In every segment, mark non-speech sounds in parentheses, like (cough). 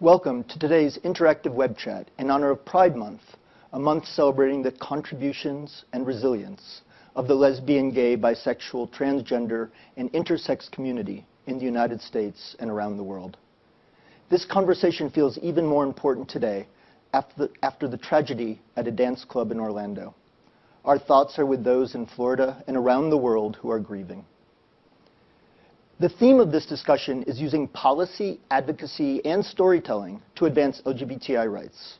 Welcome to today's interactive web chat in honor of Pride Month, a month celebrating the contributions and resilience of the lesbian, gay, bisexual, transgender, and intersex community in the United States and around the world. This conversation feels even more important today after the, after the tragedy at a dance club in Orlando. Our thoughts are with those in Florida and around the world who are grieving. The theme of this discussion is using policy, advocacy, and storytelling to advance LGBTI rights.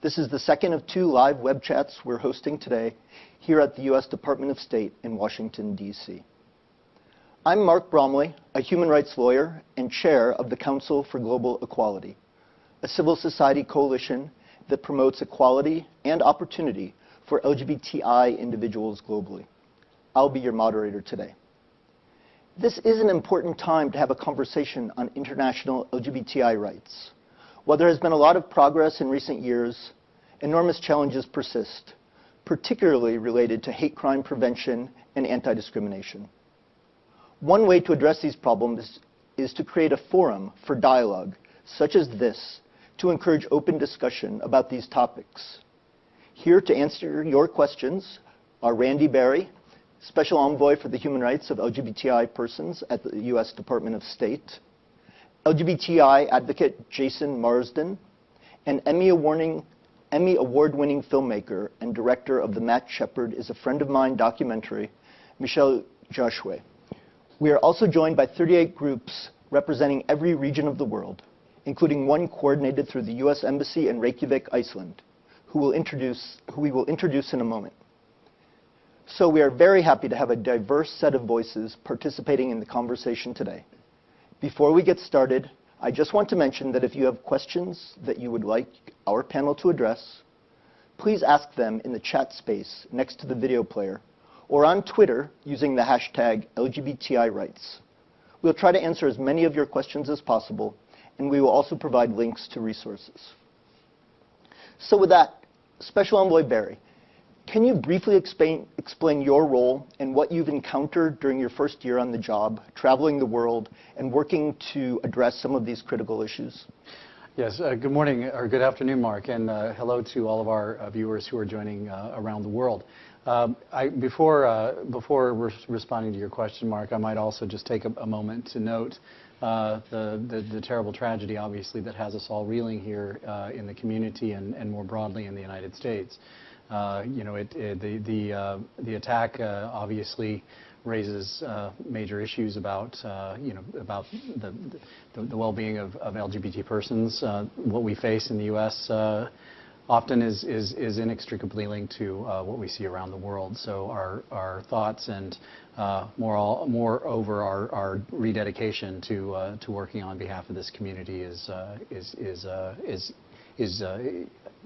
This is the second of two live web chats we're hosting today here at the U.S. Department of State in Washington, D.C. I'm Mark Bromley, a human rights lawyer and chair of the Council for Global Equality, a civil society coalition that promotes equality and opportunity for LGBTI individuals globally. I'll be your moderator today. This is an important time to have a conversation on international LGBTI rights. While there has been a lot of progress in recent years, enormous challenges persist, particularly related to hate crime prevention and anti-discrimination. One way to address these problems is to create a forum for dialogue, such as this, to encourage open discussion about these topics. Here to answer your questions are Randy Barry, Special Envoy for the Human Rights of LGBTI Persons at the U.S. Department of State, LGBTI advocate Jason Marsden, and Emmy Award-winning filmmaker and director of the Matt Shepard is a Friend of Mine documentary, Michelle Joshua. We are also joined by 38 groups representing every region of the world, including one coordinated through the U.S. Embassy in Reykjavik, Iceland, who, will introduce, who we will introduce in a moment. So we are very happy to have a diverse set of voices participating in the conversation today. Before we get started, I just want to mention that if you have questions that you would like our panel to address, please ask them in the chat space next to the video player or on Twitter using the hashtag LGBTI rights. We'll try to answer as many of your questions as possible, and we will also provide links to resources. So with that, Special Envoy Barry, can you briefly explain, explain your role and what you've encountered during your first year on the job, traveling the world, and working to address some of these critical issues? Yes, uh, good morning or good afternoon, Mark, and uh, hello to all of our uh, viewers who are joining uh, around the world. Um, I, before uh, before re responding to your question, Mark, I might also just take a, a moment to note uh, the, the, the, terrible tragedy, obviously, that has us all reeling here in the community and, and more broadly in the United States. Uh, you know, it, it, the the uh, the attack uh, obviously raises uh, major issues about uh, you know about the the, the well-being of, of, LGBT persons. Uh, what we face in the U.S. often is, is is inextricably linked to what we see around the world. So our our thoughts and more all, moreover our, our rededication to to working on behalf of this community is is is is is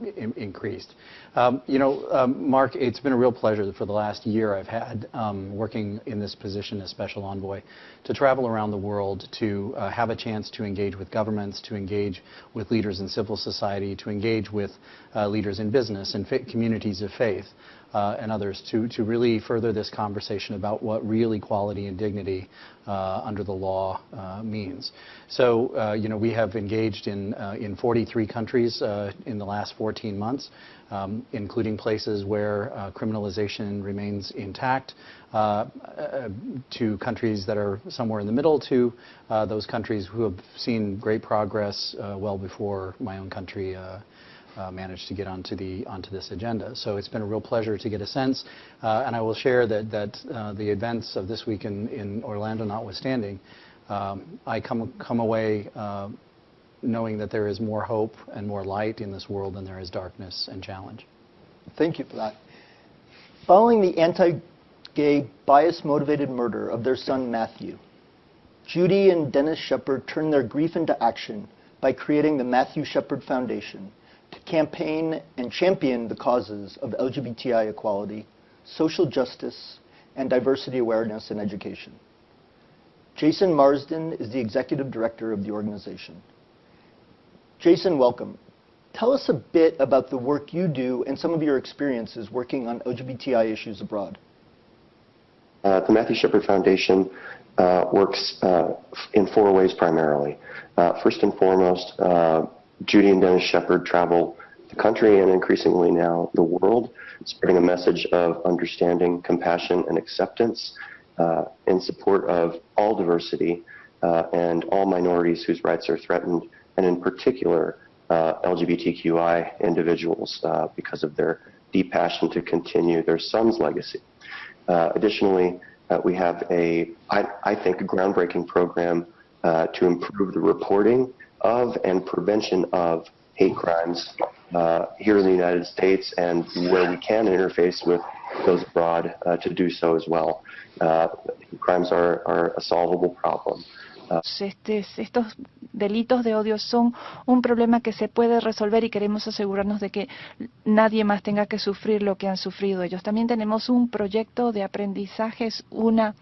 uh, increased. Um, you know, um, Mark, it's been a real pleasure for the last year I've had um, working in this position as special envoy to travel around the world to uh, have a chance to engage with governments, to engage with leaders in civil society, to engage with uh, leaders in business and communities of faith uh, and others to, to really further this conversation about what real equality and dignity uh, under the law uh, means. So, uh, you know, we have engaged in, uh, in 43 countries uh, in the last 14 months, um, including places where criminalization remains intact, to countries that are somewhere in the middle, to those countries who have seen great progress well before my own country uh, managed to get onto the onto this agenda. So it's been a real pleasure to get a sense, uh, and I will share that that uh, the events of this week in, in Orlando notwithstanding, um, I come come away uh, knowing that there is more hope and more light in this world than there is darkness and challenge. Thank you for that. Following the anti-gay, bias-motivated murder of their son Matthew, Judy and Dennis Shepard turned their grief into action by creating the Matthew Shepard Foundation to campaign and champion the causes of LGBTI equality, social justice, and diversity awareness in education. Jason Marsden is the executive director of the organization. Jason, welcome. Tell us a bit about the work you do and some of your experiences working on LGBTI issues abroad. Uh, the Matthew Shepard Foundation uh, works uh, in four ways primarily. Uh, first and foremost, uh, Judy and Dennis Shepard travel the country and increasingly now the world, spreading a message of understanding, compassion, and acceptance uh, in support of all diversity uh, and all minorities whose rights are threatened, and in particular, uh, LGBTQI individuals uh, because of their deep passion to continue their son's legacy. Uh, additionally, uh, we have a, I, I think, a groundbreaking program to improve the reporting of and prevention of hate crimes uh, here in the United States and where we can interface with those abroad uh, to do so as well. Uh, crimes are, are a solvable problem. Uh, este, estos delitos de odio son un problema que se puede resolver y queremos asegurarnos de que nadie más tenga que sufrir lo que han sufrido ellos. También tenemos un proyecto de aprendizaje, es una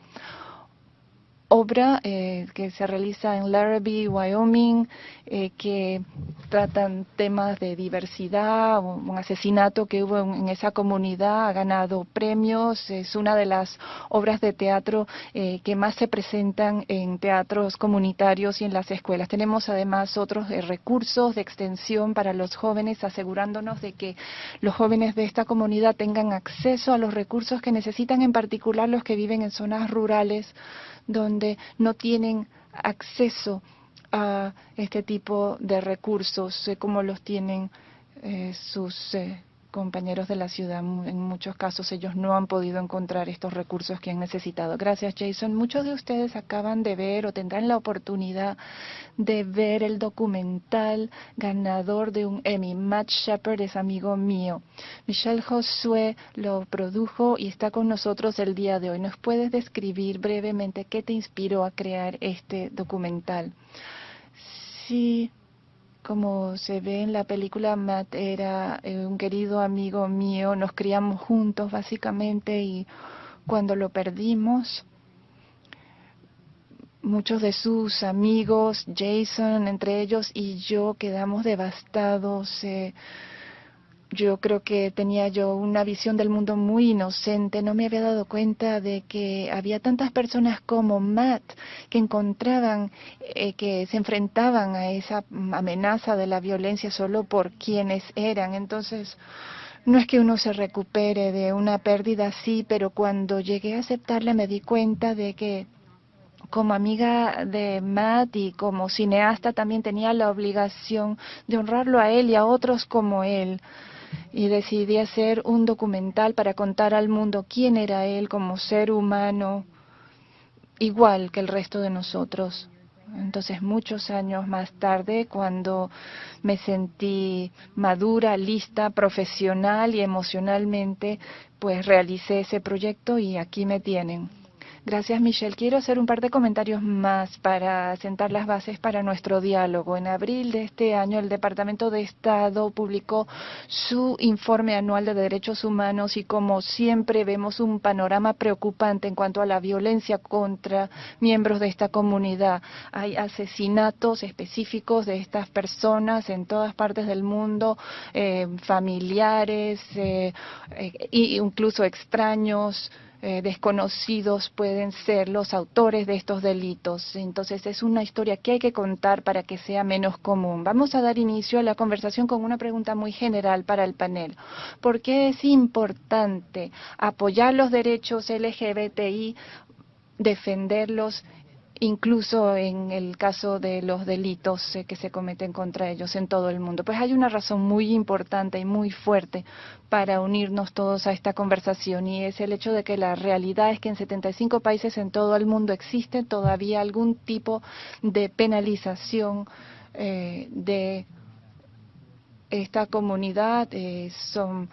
obra eh, que se realiza en Larrabee, Wyoming, eh, que tratan temas de diversidad, un, asesinato que hubo en, esa comunidad, ha ganado premios, es una de las obras de teatro eh, que más se presentan en teatros comunitarios y en las escuelas. Tenemos además otros recursos de extensión para los jóvenes, asegurándonos de que los jóvenes de esta comunidad tengan acceso a los recursos que necesitan, en particular los que viven en zonas rurales donde no tienen acceso a este tipo de recursos eh, como los tienen eh, sus eh, compañeros de la ciudad. En muchos casos ellos no han podido encontrar estos recursos que han necesitado. Gracias, Jason. Muchos de ustedes acaban de ver o tendrán la oportunidad de ver el documental ganador de un Emmy. Matt Shepard es amigo mío. Michelle Josué lo produjo y está con nosotros el día de hoy. ¿Nos puedes describir brevemente qué te inspiró a crear este documental? Sí, como se ve en la película, Matt era eh, un querido amigo mío, nos criamos juntos básicamente y cuando lo perdimos, muchos de sus amigos, Jason entre ellos y yo quedamos devastados. Eh, yo creo que tenía yo una visión del mundo muy inocente, no me había dado cuenta de que había tantas personas como Matt que encontraban, eh, que se enfrentaban a esa amenaza de la violencia solo por quienes eran. Entonces, no es que uno se recupere de una pérdida así, pero cuando llegué a aceptarla me di cuenta de que como amiga de Matt y como cineasta también tenía la obligación de honrarlo a él y a otros como él y decidí hacer un documental para contar al mundo quién era él como ser humano, igual que el resto de nosotros. Entonces, muchos años más tarde, cuando me sentí madura, lista, profesional y emocionalmente, pues realicé ese proyecto y aquí me tienen. Gracias, Michelle. Quiero hacer un par de comentarios más para sentar las bases para nuestro diálogo. En abril de este año, el Departamento de Estado publicó su informe anual de derechos humanos y, como siempre, vemos un panorama preocupante en cuanto a la violencia contra miembros de esta comunidad. Hay asesinatos específicos de estas personas en todas partes del mundo, eh, familiares e incluso extraños. Eh, desconocidos pueden ser los autores de estos delitos. Entonces es una historia que hay que contar para que sea menos común. Vamos a dar inicio a la conversación con una pregunta muy general para el panel. ¿Por qué es importante apoyar los derechos LGBTI, defenderlos incluso en el caso de los delitos eh, que se cometen contra ellos en todo el mundo. Pues hay una razón muy importante y muy fuerte para unirnos todos a esta conversación y es el hecho de que la realidad es que en 75 países en todo el mundo existe todavía algún tipo de penalización eh, de esta comunidad. Eh, son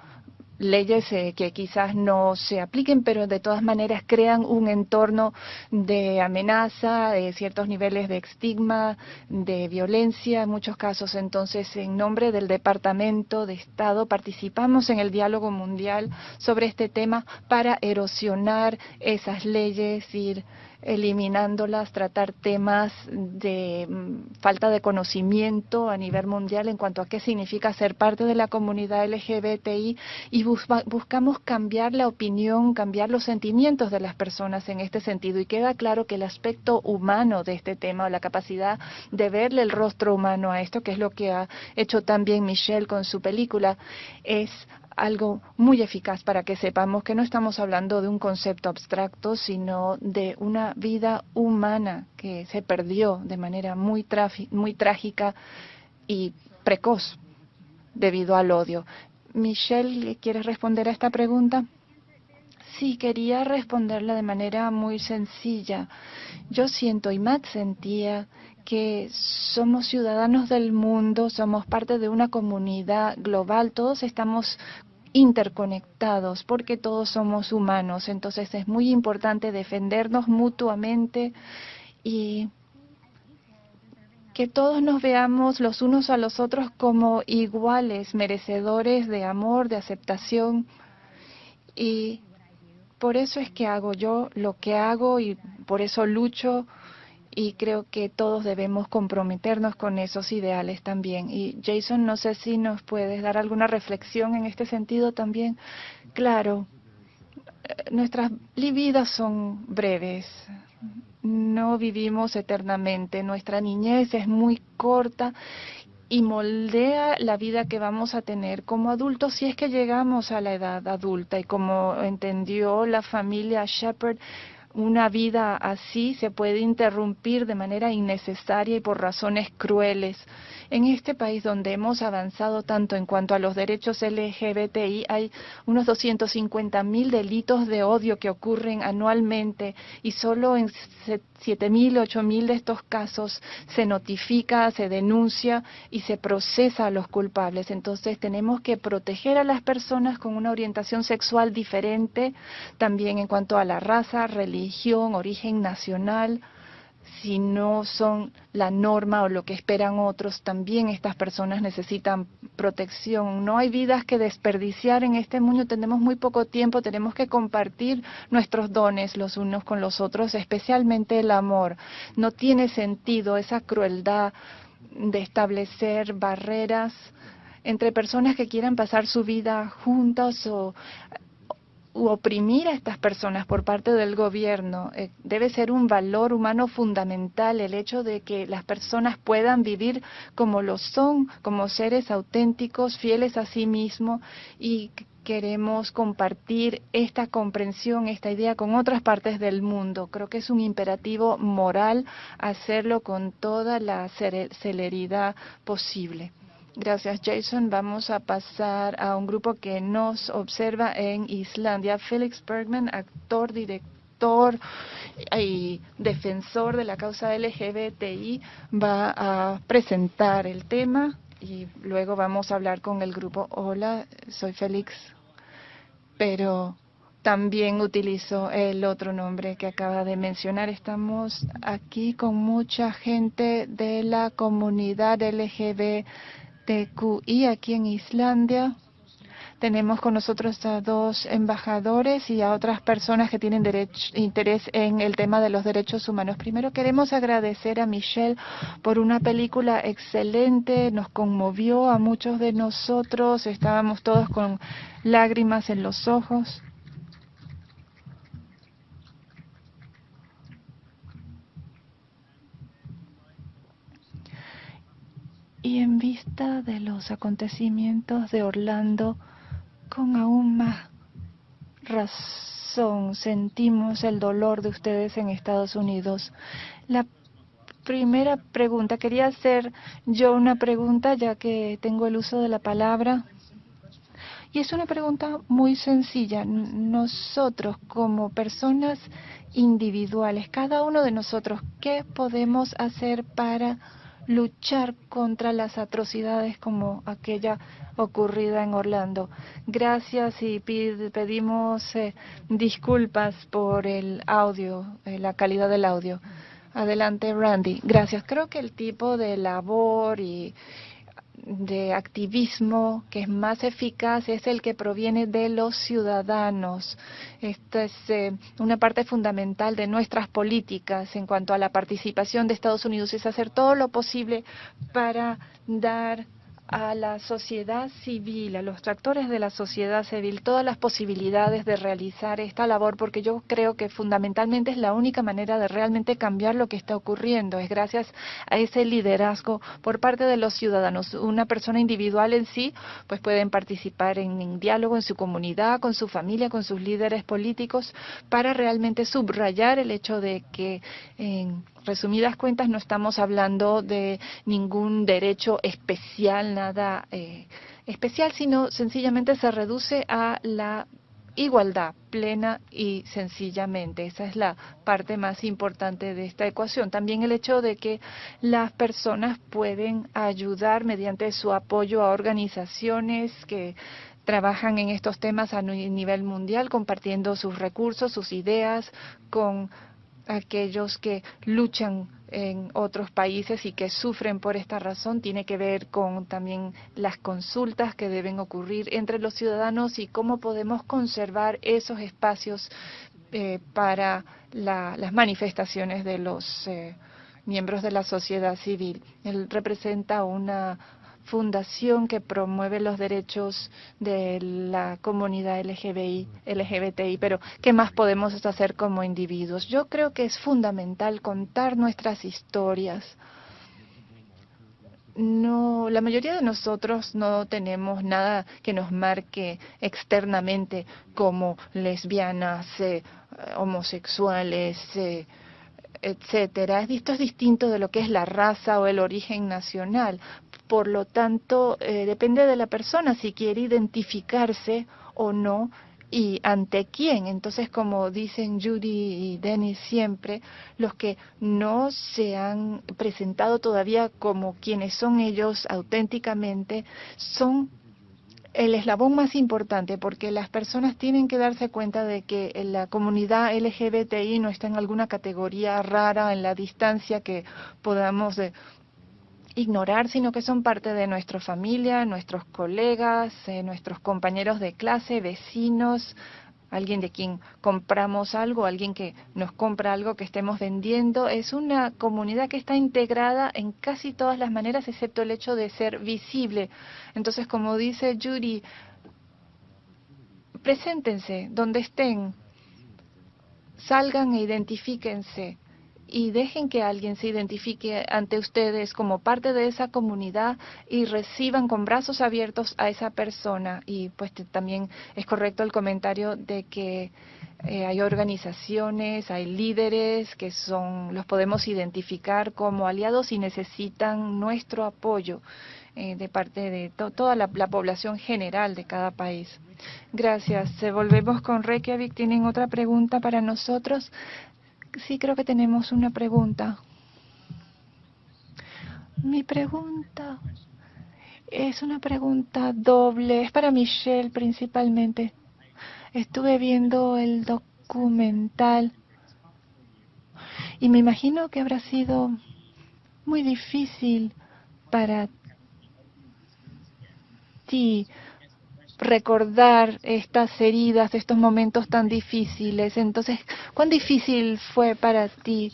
leyes eh, que quizás no se apliquen, pero de todas maneras crean un entorno de amenaza, de ciertos niveles de estigma, de violencia en muchos casos. Entonces, en nombre del Departamento de Estado, participamos en el diálogo mundial sobre este tema para erosionar esas leyes, ir eliminándolas, tratar temas de mm, falta de conocimiento a nivel mundial en cuanto a qué significa ser parte de la comunidad LGBTI y buscamos cambiar la opinión, cambiar los sentimientos de las personas en este sentido. Y queda claro que el aspecto humano de este tema o la capacidad de verle el rostro humano a esto, que es lo que ha hecho también Michelle con su película, es algo muy eficaz para que sepamos que no estamos hablando de un concepto abstracto, sino de una vida humana que se perdió de manera muy, trágica y precoz debido al odio. Michelle, ¿quieres responder a esta pregunta? Sí, quería responderla de manera muy sencilla. Yo siento, y Matt sentía, que somos ciudadanos del mundo, somos parte de una comunidad global, todos estamos interconectados porque todos somos humanos. Entonces es muy importante defendernos mutuamente y que todos nos veamos los unos a los otros como iguales, merecedores de amor, de aceptación. Y por eso es que hago yo lo que hago y por eso lucho y creo que todos debemos comprometernos con esos ideales también. Y Jason, no sé si nos puedes dar alguna reflexión en este sentido también. Claro, eh, nuestras vidas son breves, no vivimos eternamente, nuestra niñez es muy corta y moldea la vida que vamos a tener como adultos si es que llegamos a la edad adulta y como entendió la familia Shepard, una vida así se puede interrumpir de manera innecesaria y por razones crueles. En este país donde hemos avanzado tanto en cuanto a los derechos LGBTI, hay unos 250 mil delitos de odio que ocurren anualmente y solo en 7 mil, 8 mil de estos casos se notifica, se denuncia y se procesa a los culpables. Entonces tenemos que proteger a las personas con una orientación sexual diferente, también en cuanto a la raza, religión, origen nacional si no son la norma o lo que esperan otros, también estas personas necesitan protección. No hay vidas que desperdiciar en este mundo, tenemos muy poco tiempo, tenemos que compartir nuestros dones los unos con los otros, especialmente el amor. No tiene sentido esa crueldad de establecer barreras entre personas que quieran pasar su vida juntas o oprimir a estas personas por parte del gobierno. Eh, debe ser un valor humano fundamental el hecho de que las personas puedan vivir como lo son, como seres auténticos, fieles a sí mismos y queremos compartir esta comprensión, esta idea con otras partes del mundo. Creo que es un imperativo moral hacerlo con toda la celeridad posible. Gracias, Jason. Vamos a pasar a un grupo que nos observa en Islandia. Felix Bergman, actor, director y defensor de la causa LGBTI, va a presentar el tema y luego vamos a hablar con el grupo. Hola, soy Félix, pero también utilizo el otro nombre que acaba de mencionar. Estamos aquí con mucha gente de la comunidad LGBT y aquí en Islandia. Tenemos con nosotros a dos embajadores y a otras personas que tienen interés en el tema de los derechos humanos. Primero queremos agradecer a Michelle por una película excelente, nos conmovió a muchos de nosotros, estábamos todos con lágrimas en los ojos. Y en vista de los acontecimientos de Orlando, con aún más razón sentimos el dolor de ustedes en Estados Unidos. La primera pregunta, quería hacer yo una pregunta ya que tengo el uso de la palabra. Y es una pregunta muy sencilla. Nosotros como personas individuales, cada uno de nosotros, ¿qué podemos hacer para luchar contra las atrocidades como aquella ocurrida en Orlando. Gracias y pedimos eh, disculpas por el audio, eh, la calidad del audio. Adelante, Randy. Gracias. Creo que el tipo de labor y de activismo que es más eficaz es el que proviene de los ciudadanos. Esta es eh, una parte fundamental de nuestras políticas en cuanto a la participación de Estados Unidos, es hacer todo lo posible para dar a la sociedad civil, a los tractores de la sociedad civil, todas las posibilidades de realizar esta labor, porque yo creo que fundamentalmente es la única manera de realmente cambiar lo que está ocurriendo. Es gracias a ese liderazgo por parte de los ciudadanos. Una persona individual en sí, pues pueden participar en, diálogo en su comunidad, con su familia, con sus líderes políticos, para realmente subrayar el hecho de que en resumidas cuentas, no estamos hablando de ningún derecho especial, nada eh, especial, sino sencillamente se reduce a la igualdad plena y sencillamente. Esa es la parte más importante de esta ecuación. También el hecho de que las personas pueden ayudar mediante su apoyo a organizaciones que trabajan en estos temas a nivel mundial, compartiendo sus recursos, sus ideas con aquellos que luchan en otros países y que sufren por esta razón tiene que ver con también las consultas que deben ocurrir entre los ciudadanos y cómo podemos conservar esos espacios eh, para las manifestaciones de los eh, miembros de la sociedad civil. Él representa una fundación que promueve los derechos de la comunidad LGBTI, pero ¿qué más podemos hacer como individuos? Yo creo que es fundamental contar nuestras historias. No, la mayoría de nosotros no tenemos nada que nos marque externamente como lesbianas, eh, homosexuales, eh, etcétera. Esto es distinto de lo que es la raza o el origen nacional. Por lo tanto, eh, depende de la persona si quiere identificarse o no y ante quién. Entonces, como dicen Judy y Dennis siempre, los que no se han presentado todavía como quienes son ellos auténticamente son el eslabón más importante porque las personas tienen que darse cuenta de que la comunidad LGBTI no está en alguna categoría rara en la distancia que podamos ignorar, sino que son parte de nuestra familia, nuestros colegas, eh, nuestros compañeros de clase, vecinos, alguien de quien compramos algo, alguien que nos compra algo que estemos vendiendo. Es una comunidad que está integrada en casi todas las maneras, excepto el hecho de ser visible. Entonces, como dice Judy, preséntense donde estén, salgan e identifíquense y dejen que alguien se identifique ante ustedes como parte de esa comunidad y reciban con brazos abiertos a esa persona. Y pues también es correcto el comentario de que eh, hay organizaciones, hay líderes que son, los podemos identificar como aliados y necesitan nuestro apoyo eh, de parte de toda la, la, población general de cada país. Gracias. Se volvemos con Reykjavik. ¿Tienen otra pregunta para nosotros? Sí, creo que tenemos una pregunta. Mi pregunta es una pregunta doble, es para Michelle principalmente. Estuve viendo el documental y me imagino que habrá sido muy difícil para ti recordar estas heridas, estos momentos tan difíciles. Entonces, ¿cuán difícil fue para ti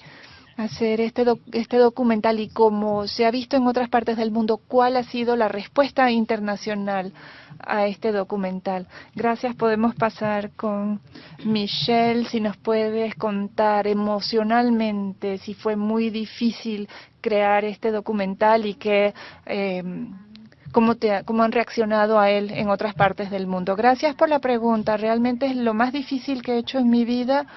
hacer este, este documental y como se ha visto en otras partes del mundo, cuál ha sido la respuesta internacional a este documental? Gracias. Podemos pasar con Michelle, si nos puedes contar emocionalmente si fue muy difícil crear este documental y que... Eh, cómo, te, cómo han reaccionado a él en otras partes del mundo. Gracias por la pregunta. Realmente es lo más difícil que he hecho en mi vida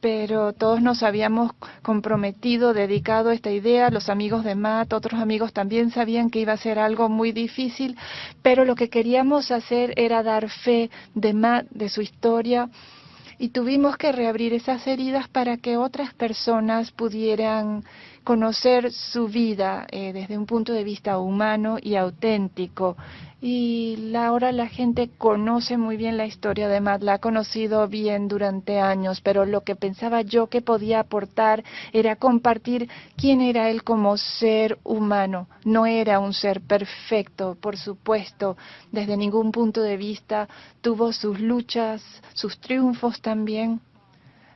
pero todos nos habíamos comprometido, dedicado a esta idea. Los amigos de Matt, otros amigos también sabían que iba a ser algo muy difícil, pero lo que queríamos hacer era dar fe de Matt, de su historia, y tuvimos que reabrir esas heridas para que otras personas pudieran conocer su vida eh, desde un punto de vista humano y auténtico. Y ahora la gente conoce muy bien la historia de Matt, la ha conocido bien durante años, pero lo que pensaba yo que podía aportar era compartir quién era él como ser humano. No era un ser perfecto, por supuesto, desde ningún punto de vista. Tuvo sus luchas, sus triunfos también.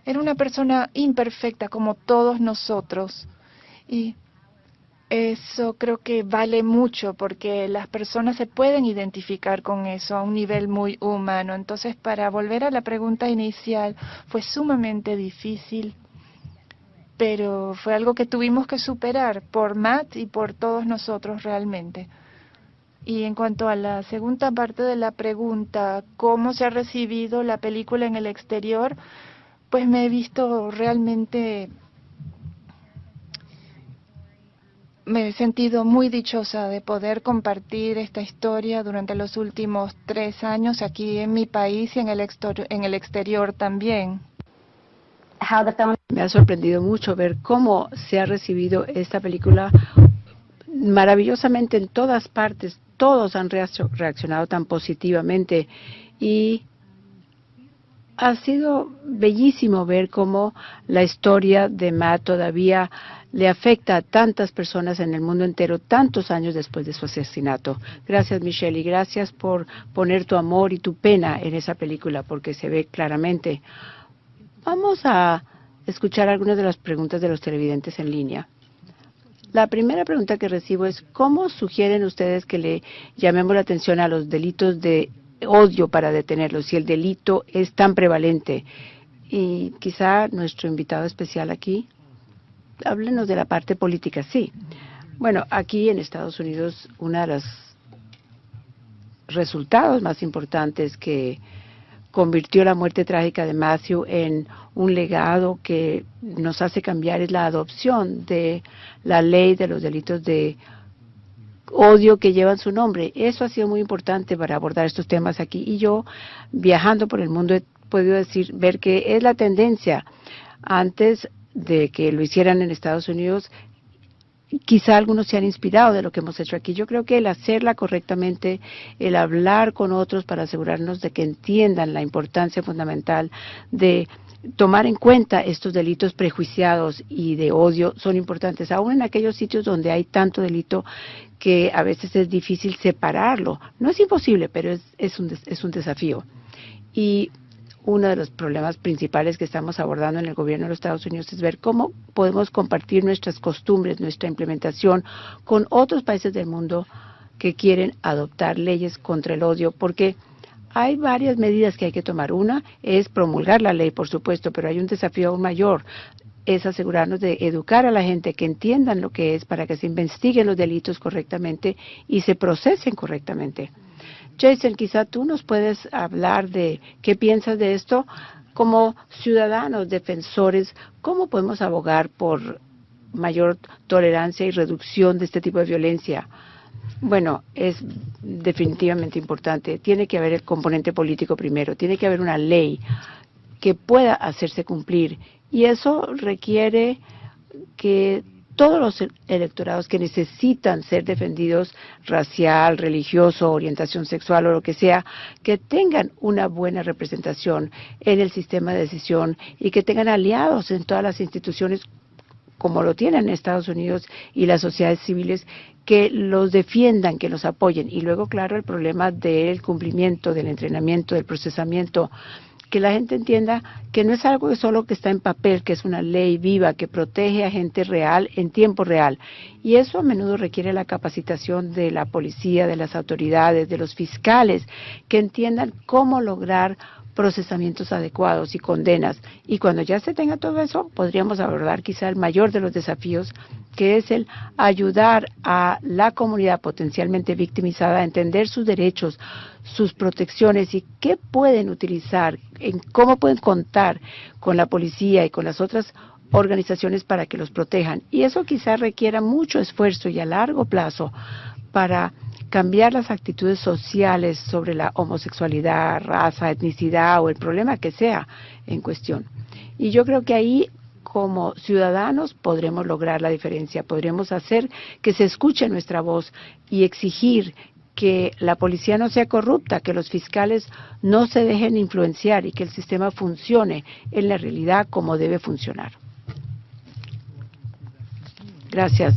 Era una persona imperfecta como todos nosotros. Y eso creo que vale mucho porque las personas se pueden identificar con eso a un nivel muy humano. Entonces, para volver a la pregunta inicial, fue sumamente difícil, pero fue algo que tuvimos que superar por Matt y por todos nosotros realmente. Y en cuanto a la segunda parte de la pregunta, ¿cómo se ha recibido la película en el exterior? Pues me he visto realmente me he sentido muy dichosa de poder compartir esta historia durante los últimos tres años aquí en mi país y en el, en el exterior también. Me ha sorprendido mucho ver cómo se ha recibido esta película maravillosamente en todas partes. Todos han reaccionado tan positivamente y ha sido bellísimo ver cómo la historia de Matt todavía le afecta a tantas personas en el mundo entero tantos años después de su asesinato. Gracias Michelle y gracias por poner tu amor y tu pena en esa película porque se ve claramente. Vamos a escuchar algunas de las preguntas de los televidentes en línea. La primera pregunta que recibo es, ¿cómo sugieren ustedes que le llamemos la atención a los delitos de odio para detenerlos si el delito es tan prevalente? Y quizá nuestro invitado especial aquí háblenos de la parte política, sí. Bueno, aquí en Estados Unidos, uno de los resultados más importantes que convirtió la muerte trágica de Matthew en un legado que nos hace cambiar es la adopción de la ley de los delitos de odio que llevan su nombre. Eso ha sido muy importante para abordar estos temas aquí. Y yo, viajando por el mundo, he podido decir, ver que es la tendencia. Antes de que lo hicieran en Estados Unidos, quizá algunos se han inspirado de lo que hemos hecho aquí. Yo creo que el hacerla correctamente, el hablar con otros para asegurarnos de que entiendan la importancia fundamental de tomar en cuenta estos delitos prejuiciados y de odio son importantes, aún en aquellos sitios donde hay tanto delito que a veces es difícil separarlo. No es imposible, pero es, es, un, es un desafío. Y uno de los problemas principales que estamos abordando en el gobierno de los Estados Unidos es ver cómo podemos compartir nuestras costumbres, nuestra implementación con otros países del mundo que quieren adoptar leyes contra el odio, porque hay varias medidas que hay que tomar. Una es promulgar la ley, por supuesto, pero hay un desafío aún mayor, es asegurarnos de educar a la gente que entiendan lo que es para que se investiguen los delitos correctamente y se procesen correctamente. Jason, quizá tú nos puedes hablar de qué piensas de esto como ciudadanos defensores, cómo podemos abogar por mayor tolerancia y reducción de este tipo de violencia. Bueno, es definitivamente importante. Tiene que haber el componente político primero, tiene que haber una ley que pueda hacerse cumplir y eso requiere que todos los electorados que necesitan ser defendidos racial, religioso, orientación sexual o lo que sea, que tengan una buena representación en el sistema de decisión y que tengan aliados en todas las instituciones como lo tienen en Estados Unidos y las sociedades civiles, que los defiendan, que los apoyen. Y luego, claro, el problema del cumplimiento, del entrenamiento, del procesamiento que la gente entienda que no es algo solo que está en papel, que es una ley viva que protege a gente real en tiempo real. Y eso a menudo requiere la capacitación de la policía, de las autoridades, de los fiscales, que entiendan cómo lograr procesamientos adecuados y condenas. Y cuando ya se tenga todo eso, podríamos abordar quizá el mayor de los desafíos, que es el ayudar a la comunidad potencialmente victimizada a entender sus derechos, sus protecciones y qué pueden utilizar, en cómo pueden contar con la policía y con las otras organizaciones para que los protejan. Y eso quizá requiera mucho esfuerzo y a largo plazo para cambiar las actitudes sociales sobre la homosexualidad, raza, etnicidad o el problema que sea en cuestión. Y yo creo que ahí como ciudadanos podremos lograr la diferencia, podremos hacer que se escuche nuestra voz y exigir que la policía no sea corrupta, que los fiscales no se dejen influenciar y que el sistema funcione en la realidad como debe funcionar. Gracias.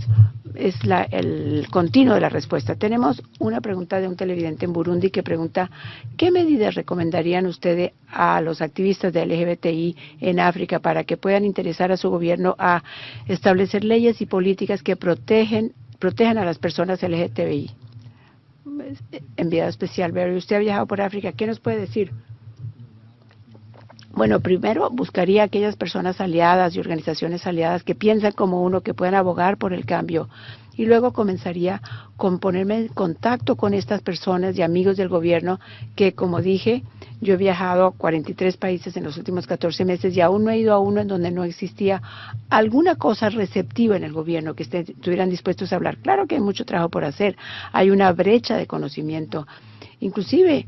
Es la, el continuo de la respuesta. Tenemos una pregunta de un televidente en Burundi que pregunta, ¿qué medidas recomendarían ustedes a los activistas de LGBTI en África para que puedan interesar a su gobierno a establecer leyes y políticas que protegen, protejan a las personas LGBTI? enviado especial, Barry, usted ha viajado por África, ¿qué nos puede decir? Bueno, primero buscaría aquellas personas aliadas y organizaciones aliadas que piensan como uno, que puedan abogar por el cambio. Y luego comenzaría con ponerme en contacto con estas personas y amigos del gobierno que, como dije, yo he viajado a 43 países en los últimos 14 meses y aún no he ido a uno en donde no existía alguna cosa receptiva en el gobierno que estuvieran dispuestos a hablar. Claro que hay mucho trabajo por hacer, hay una brecha de conocimiento. Inclusive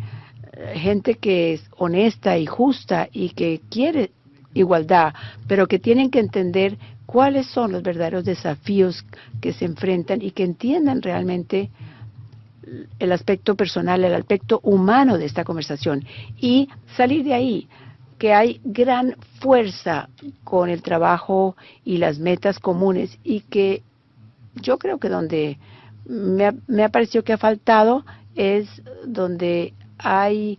gente que es honesta y justa y que quiere igualdad, pero que tienen que entender cuáles son los verdaderos desafíos que se enfrentan y que entiendan realmente el aspecto personal, el aspecto humano de esta conversación. Y salir de ahí, que hay gran fuerza con el trabajo y las metas comunes y que yo creo que donde me ha, me ha parecido que ha faltado es donde hay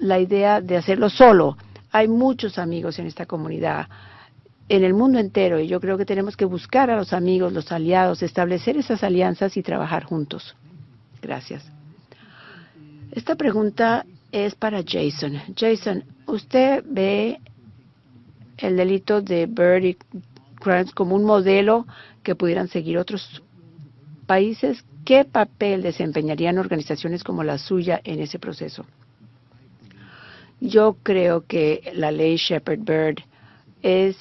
la idea de hacerlo solo. Hay muchos amigos en esta comunidad, en el mundo entero, y yo creo que tenemos que buscar a los amigos, los aliados, establecer esas alianzas y trabajar juntos. Gracias. Esta pregunta es para Jason. Jason, ¿usted ve el delito de Bird Crimes como un modelo que pudieran seguir otros países? ¿Qué papel desempeñarían organizaciones como la suya en ese proceso? Yo creo que la ley Shepard Bird es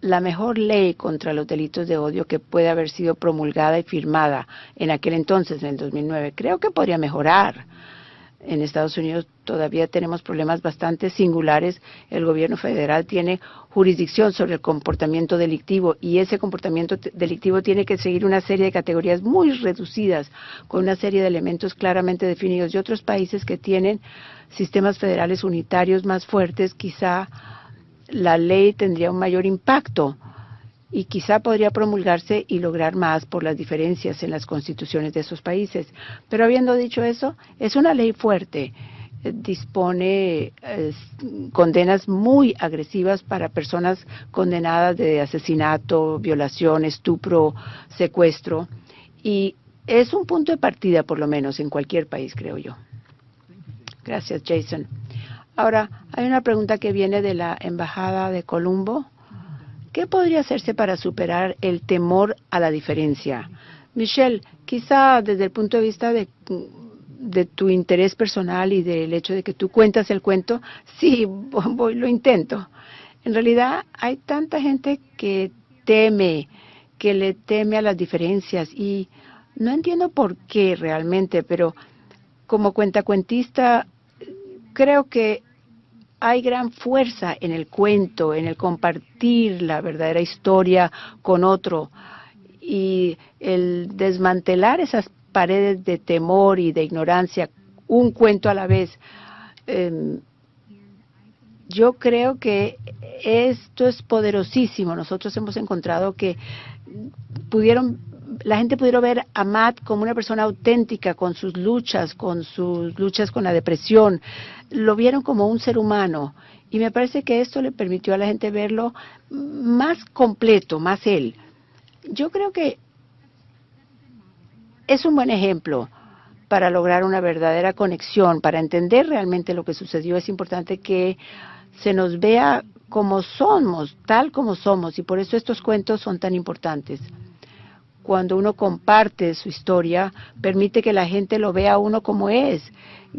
la mejor ley contra los delitos de odio que puede haber sido promulgada y firmada en aquel entonces, en el 2009. Creo que podría mejorar. En Estados Unidos todavía tenemos problemas bastante singulares. El gobierno federal tiene jurisdicción sobre el comportamiento delictivo y ese comportamiento delictivo tiene que seguir una serie de categorías muy reducidas con una serie de elementos claramente definidos. Y otros países que tienen sistemas federales unitarios más fuertes, quizá la ley tendría un mayor impacto y quizá podría promulgarse y lograr más por las diferencias en las constituciones de esos países. Pero habiendo dicho eso, es una ley fuerte, eh, dispone condenas muy agresivas para personas condenadas de asesinato, violación, estupro, secuestro, y es un punto de partida, por lo menos, en cualquier país, creo yo. Gracias, Jason. Ahora, hay una pregunta que viene de la Embajada de Colombo. ¿Qué podría hacerse para superar el temor a la diferencia? Michelle, quizá desde el punto de vista de, de tu interés personal y del hecho de que tú cuentas el cuento, sí, (laughs) voy, lo intento. En realidad hay tanta gente que teme, que le teme a las diferencias y no entiendo por qué realmente, pero como cuentacuentista creo que hay gran fuerza en el cuento, en el compartir la verdadera historia con otro y el desmantelar esas paredes de temor y de ignorancia, un cuento a la vez. Eh, yo creo que esto es poderosísimo. Nosotros hemos encontrado que pudieron la gente pudiera ver a Matt como una persona auténtica con sus luchas, con sus luchas con la depresión. Lo vieron como un ser humano. Y me parece que esto le permitió a la gente verlo más completo, más él. Yo creo que es un buen ejemplo para lograr una verdadera conexión, para entender realmente lo que sucedió. Es importante que se nos vea como somos, tal como somos, y por eso estos cuentos son tan importantes cuando uno comparte su historia, permite que la gente lo vea a uno como es,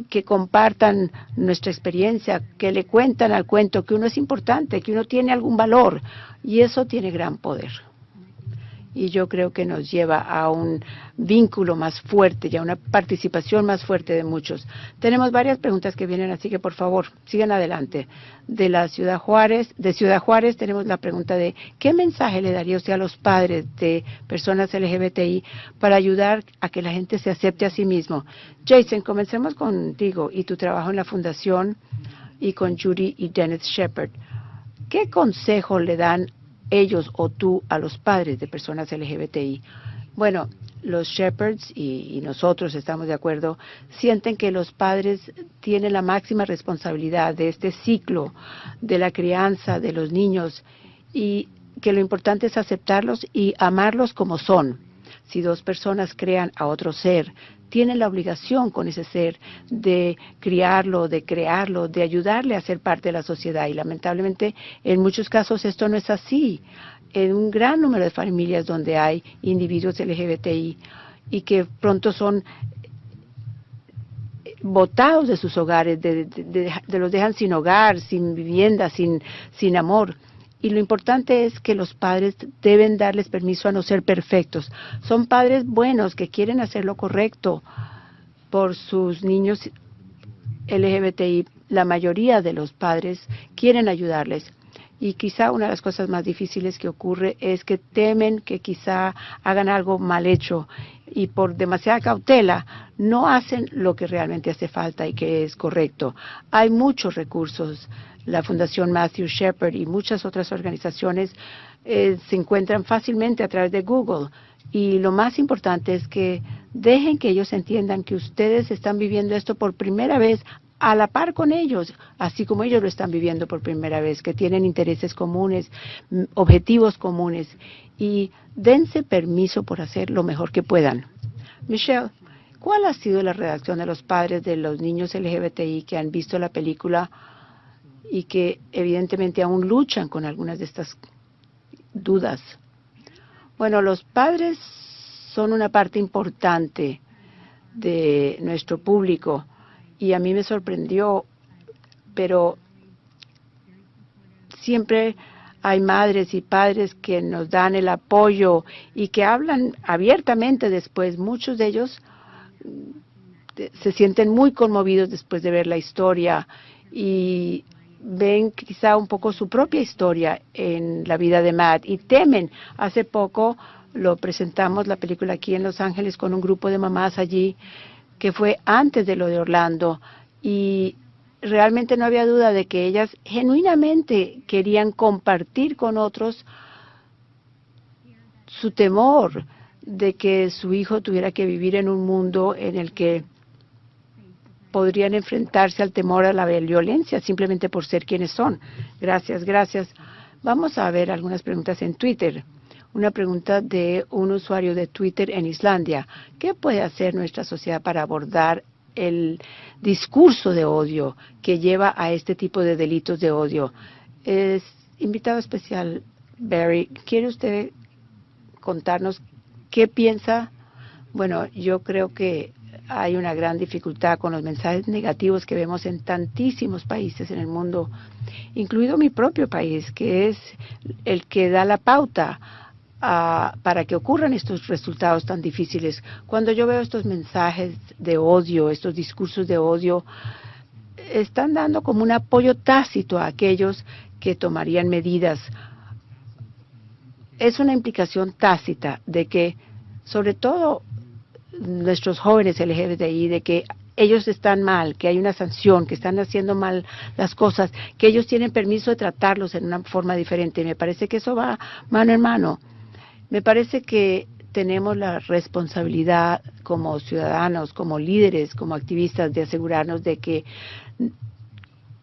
que compartan nuestra experiencia, que le cuentan al cuento que uno es importante, que uno tiene algún valor, y eso tiene gran poder. Y yo creo que nos lleva a un vínculo más fuerte y a una participación más fuerte de muchos. Tenemos varias preguntas que vienen, así que por favor, sigan adelante. De la Ciudad Juárez, de Ciudad Juárez tenemos la pregunta de ¿qué mensaje le daría usted a los padres de personas LGBTI para ayudar a que la gente se acepte a sí mismo? Jason, comencemos contigo y tu trabajo en la fundación y con Judy y Dennis Shepard. ¿Qué consejo le dan ellos o tú a los padres de personas LGBTI? Bueno, los shepherds y, nosotros estamos de acuerdo, sienten que los padres tienen la máxima responsabilidad de este ciclo de la crianza de los niños y que lo importante es aceptarlos y amarlos como son. Si dos personas crean a otro ser, tienen la obligación con ese ser de criarlo, de crearlo, de ayudarle a ser parte de la sociedad. Y lamentablemente en muchos casos esto no es así. En un gran número de familias donde hay individuos LGBTI y que pronto son botados de sus hogares, de, los dejan sin hogar, sin vivienda, sin, sin amor. Y lo importante es que los padres deben darles permiso a no ser perfectos. Son padres buenos que quieren hacer lo correcto por sus niños LGBTI. La mayoría de los padres quieren ayudarles. Y quizá una de las cosas más difíciles que ocurre es que temen que quizá hagan algo mal hecho y por demasiada cautela no hacen lo que realmente hace falta y que es correcto. Hay muchos recursos la Fundación Matthew Shepard y muchas otras organizaciones eh, se encuentran fácilmente a través de Google. Y lo más importante es que dejen que ellos entiendan que ustedes están viviendo esto por primera vez a la par con ellos, así como ellos lo están viviendo por primera vez, que tienen intereses comunes, objetivos comunes, y dense permiso por hacer lo mejor que puedan. Michelle, ¿cuál ha sido la reacción de los padres de los niños LGBTI que han visto la película y que evidentemente aún luchan con algunas de estas dudas. Bueno, los padres son una parte importante de nuestro público y a mí me sorprendió, pero siempre hay madres y padres que nos dan el apoyo y que hablan abiertamente después. Muchos de ellos se sienten muy conmovidos después de ver la historia y ven quizá un poco su propia historia en la vida de Matt y temen. Hace poco lo presentamos la película aquí en Los Ángeles con un grupo de mamás allí que fue antes de lo de Orlando y realmente no había duda de que ellas genuinamente querían compartir con otros su temor de que su hijo tuviera que vivir en un mundo en el que podrían enfrentarse al temor a la violencia simplemente por ser quienes son. Gracias, gracias. Vamos a ver algunas preguntas en Twitter. Una pregunta de un usuario de Twitter en Islandia. ¿Qué puede hacer nuestra sociedad para abordar el discurso de odio que lleva a este tipo de delitos de odio? Es invitado especial, Barry. ¿Quiere usted contarnos qué piensa? Bueno, yo creo que hay una gran dificultad con los mensajes negativos que vemos en tantísimos países en el mundo, incluido mi propio país, que es el que da la pauta a, para que ocurran estos resultados tan difíciles. Cuando yo veo estos mensajes de odio, estos discursos de odio, están dando como un apoyo tácito a aquellos que tomarían medidas. Es una implicación tácita de que, sobre todo nuestros jóvenes LGBTI de que ellos están mal, que hay una sanción, que están haciendo mal las cosas, que ellos tienen permiso de tratarlos en una forma diferente. Me parece que eso va mano en mano. Me parece que tenemos la responsabilidad como ciudadanos, como líderes, como activistas de asegurarnos de que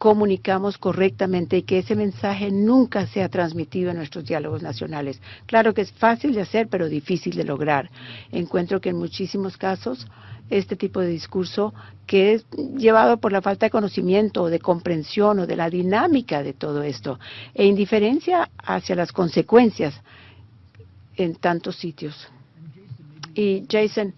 comunicamos correctamente y que ese mensaje nunca sea transmitido en nuestros diálogos nacionales. Claro que es fácil de hacer, pero difícil de lograr. Encuentro que en muchísimos casos este tipo de discurso que es llevado por la falta de conocimiento o de comprensión o de la dinámica de todo esto e indiferencia hacia las consecuencias en tantos sitios. Y Jason,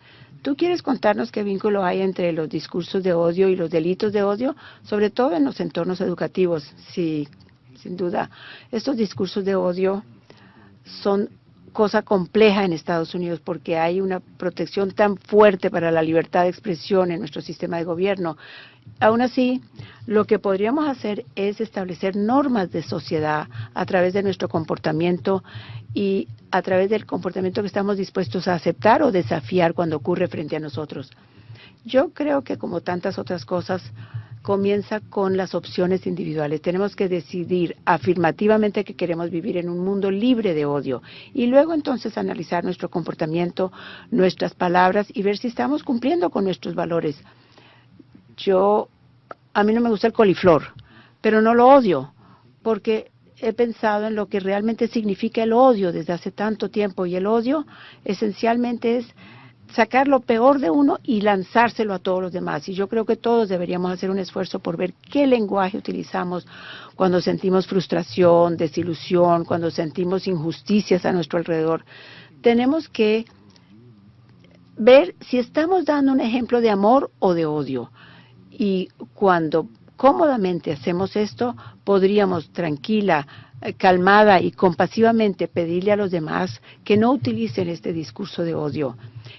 ¿Tú quieres contarnos qué vínculo hay entre los discursos de odio y los delitos de odio, sobre todo en los entornos educativos? Sí, sin duda. Estos discursos de odio son cosa compleja en Estados Unidos porque hay una protección tan fuerte para la libertad de expresión en nuestro sistema de gobierno. Aún así, lo que podríamos hacer es establecer normas de sociedad a través de nuestro comportamiento y a través del comportamiento que estamos dispuestos a aceptar o desafiar cuando ocurre frente a nosotros. Yo creo que como tantas otras cosas, comienza con las opciones individuales. Tenemos que decidir afirmativamente que queremos vivir en un mundo libre de odio y luego entonces analizar nuestro comportamiento, nuestras palabras y ver si estamos cumpliendo con nuestros valores. Yo, a mí no me gusta el coliflor, pero no lo odio porque he pensado en lo que realmente significa el odio desde hace tanto tiempo y el odio esencialmente es sacar lo peor de uno y lanzárselo a todos los demás. Y yo creo que todos deberíamos hacer un esfuerzo por ver qué lenguaje utilizamos cuando sentimos frustración, desilusión, cuando sentimos injusticias a nuestro alrededor. Tenemos que ver si estamos dando un ejemplo de amor o de odio. Y cuando cómodamente hacemos esto, podríamos tranquila, eh, calmada y compasivamente pedirle a los demás que no utilicen este discurso de odio,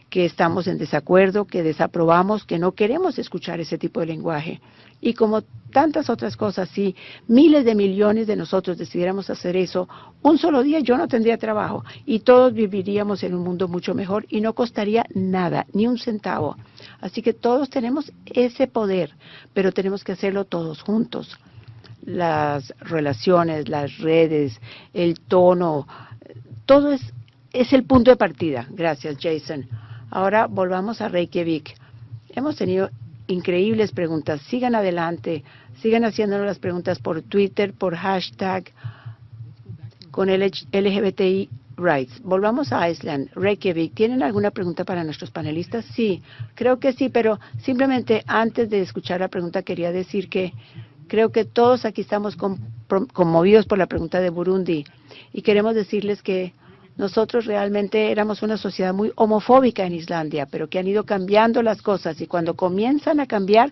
que estamos en desacuerdo, que desaprobamos, que no queremos escuchar ese tipo de lenguaje. Y como tantas otras cosas, si miles de millones de nosotros decidiéramos hacer eso, un solo día yo no tendría trabajo y todos viviríamos en un mundo mucho mejor y no costaría nada, ni un centavo. Así que todos tenemos ese poder, pero tenemos que hacerlo todos juntos las relaciones, las redes, el tono, todo es, es el punto de partida. Gracias, Jason. Ahora volvamos a Reykjavik. Hemos tenido increíbles preguntas. Sigan adelante, sigan haciéndonos las preguntas por Twitter, por hashtag con el LGBTI Rights. Volvamos a Iceland. Reykjavik, ¿tienen alguna pregunta para nuestros panelistas? Sí, creo que sí, pero simplemente antes de escuchar la pregunta quería decir que Creo que todos aquí estamos conmovidos por la pregunta de Burundi y queremos decirles que nosotros realmente éramos una sociedad muy homofóbica en Islandia, pero que han ido cambiando las cosas y cuando comienzan a cambiar,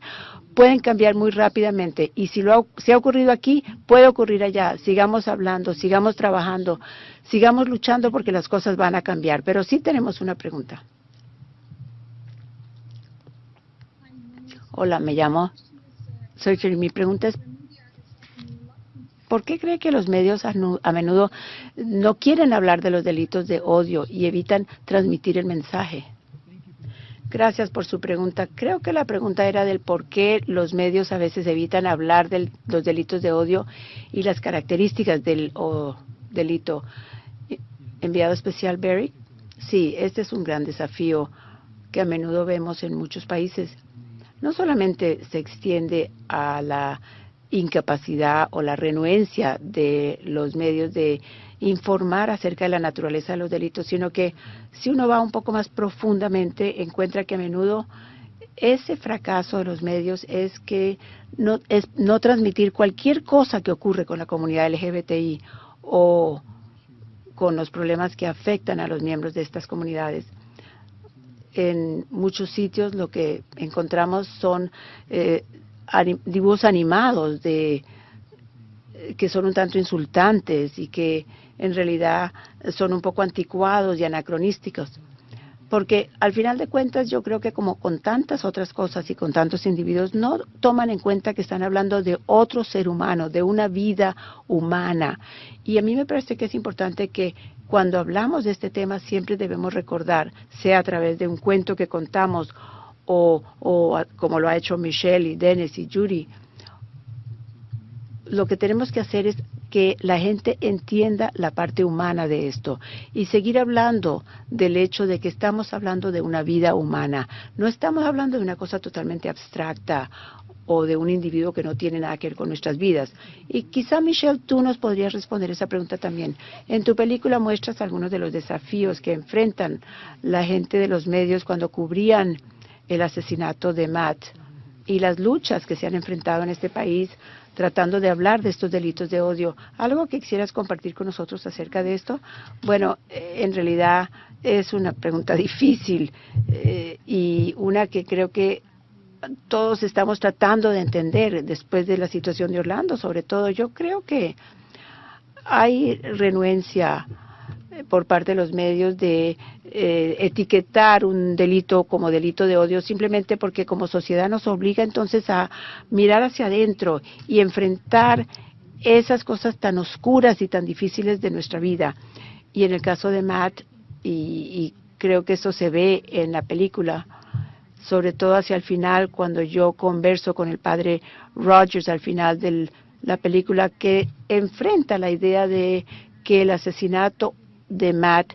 pueden cambiar muy rápidamente. Y si, lo ha, ocurrido aquí, puede ocurrir allá. Sigamos hablando, sigamos trabajando, sigamos luchando porque las cosas van a cambiar. Pero sí tenemos una pregunta. Hola, me llamo soy mi pregunta es, ¿por qué cree que los medios a, menudo no quieren hablar de los delitos de odio y evitan transmitir el mensaje? Gracias por su pregunta. Creo que la pregunta era del por qué los medios a veces evitan hablar de los delitos de odio y las características del delito. Enviado especial, Barry. Sí, este es un gran desafío que a menudo vemos en muchos países no solamente se extiende a la incapacidad o la renuencia de los medios de informar acerca de la naturaleza de los delitos, sino que si uno va un poco más profundamente, encuentra que a menudo ese fracaso de los medios es que no, es no transmitir cualquier cosa que ocurre con la comunidad LGBTI o con los problemas que afectan a los miembros de estas comunidades. En muchos sitios lo que encontramos son eh, dibujos animados de que son un tanto insultantes y que en realidad son un poco anticuados y anacronísticos. Porque al final de cuentas yo creo que como con tantas otras cosas y con tantos individuos no toman en cuenta que están hablando de otro ser humano, de una vida humana. Y a mí me parece que es importante que cuando hablamos de este tema siempre debemos recordar, sea a través de un cuento que contamos o, como lo ha hecho Michelle y Dennis y Judy, lo que tenemos que hacer es que la gente entienda la parte humana de esto y seguir hablando del hecho de que estamos hablando de una vida humana. No estamos hablando de una cosa totalmente abstracta o de un individuo que no tiene nada que ver con nuestras vidas. Y quizá, Michelle, tú nos podrías responder esa pregunta también. En tu película muestras algunos de los desafíos que enfrentan la gente de los medios cuando cubrían el asesinato de Matt y las luchas que se han enfrentado en este país tratando de hablar de estos delitos de odio. ¿Algo que quisieras compartir con nosotros acerca de esto? Bueno, eh, en realidad es una pregunta (laughs) difícil eh, y una que creo que todos estamos tratando de entender después de la situación de Orlando, sobre todo. Yo creo que hay renuencia por parte de los medios de eh, etiquetar un delito como delito de odio simplemente porque como sociedad nos obliga entonces a mirar hacia adentro y enfrentar esas cosas tan oscuras y tan difíciles de nuestra vida. Y en el caso de Matt, y, y creo que eso se ve en la película, sobre todo hacia el final, cuando yo converso con el padre Rogers al final de la película, que enfrenta la idea de que el asesinato de Matt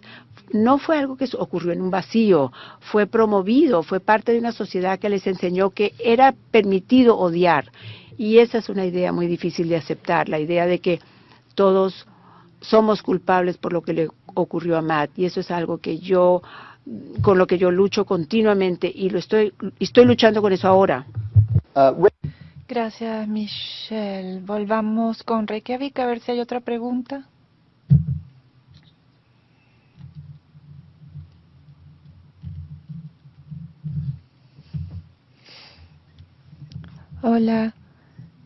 no fue algo que ocurrió en un vacío, fue promovido, fue parte de una sociedad que les enseñó que era permitido odiar. Y esa es una idea muy difícil de aceptar, la idea de que todos somos culpables por lo que le ocurrió a Matt. Y eso es algo que yo, con lo que yo lucho continuamente y lo estoy, estoy luchando con eso ahora. Uh, Gracias, Michelle. Volvamos con Reykjavik a ver si hay otra pregunta. Hola,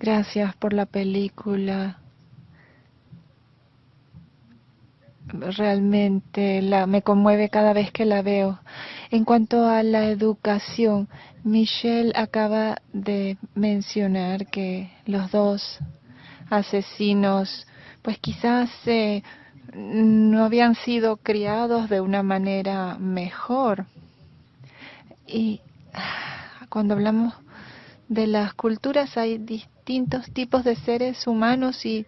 gracias por la película. Realmente la, me conmueve cada vez que la veo. En cuanto a la educación, Michelle acaba de mencionar que los dos asesinos, pues quizás eh, no habían sido criados de una manera mejor. Y ah, cuando hablamos de las culturas hay distintos tipos de seres humanos y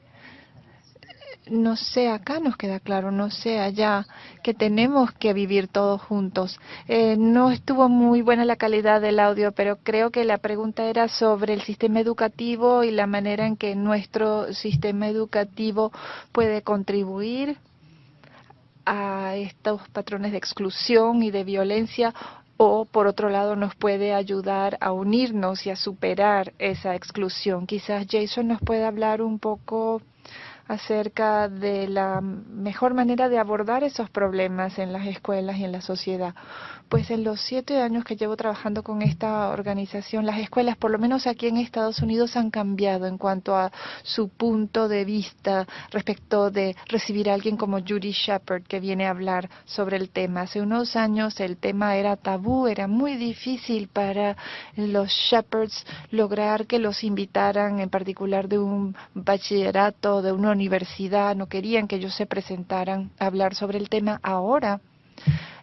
no sé, acá nos queda claro, no sé, allá, que tenemos que vivir todos juntos. Eh, no estuvo muy buena la calidad del audio, pero creo que la pregunta era sobre el sistema educativo y la manera en que nuestro sistema educativo puede contribuir a estos patrones de exclusión y de violencia o por otro lado nos puede ayudar a unirnos y a superar esa exclusión. Quizás Jason nos pueda hablar un poco acerca de la mejor manera de abordar esos problemas en las escuelas y en la sociedad. Pues en los siete años que llevo trabajando con esta organización, las escuelas, por lo menos aquí en Estados Unidos, han cambiado en cuanto a su punto de vista respecto de recibir a alguien como Judy Shepard que viene a hablar sobre el tema. Hace unos años el tema era tabú, era muy difícil para los Shepards lograr que los invitaran, en particular de un bachillerato, de una universidad, no querían que ellos se presentaran a hablar sobre el tema. Ahora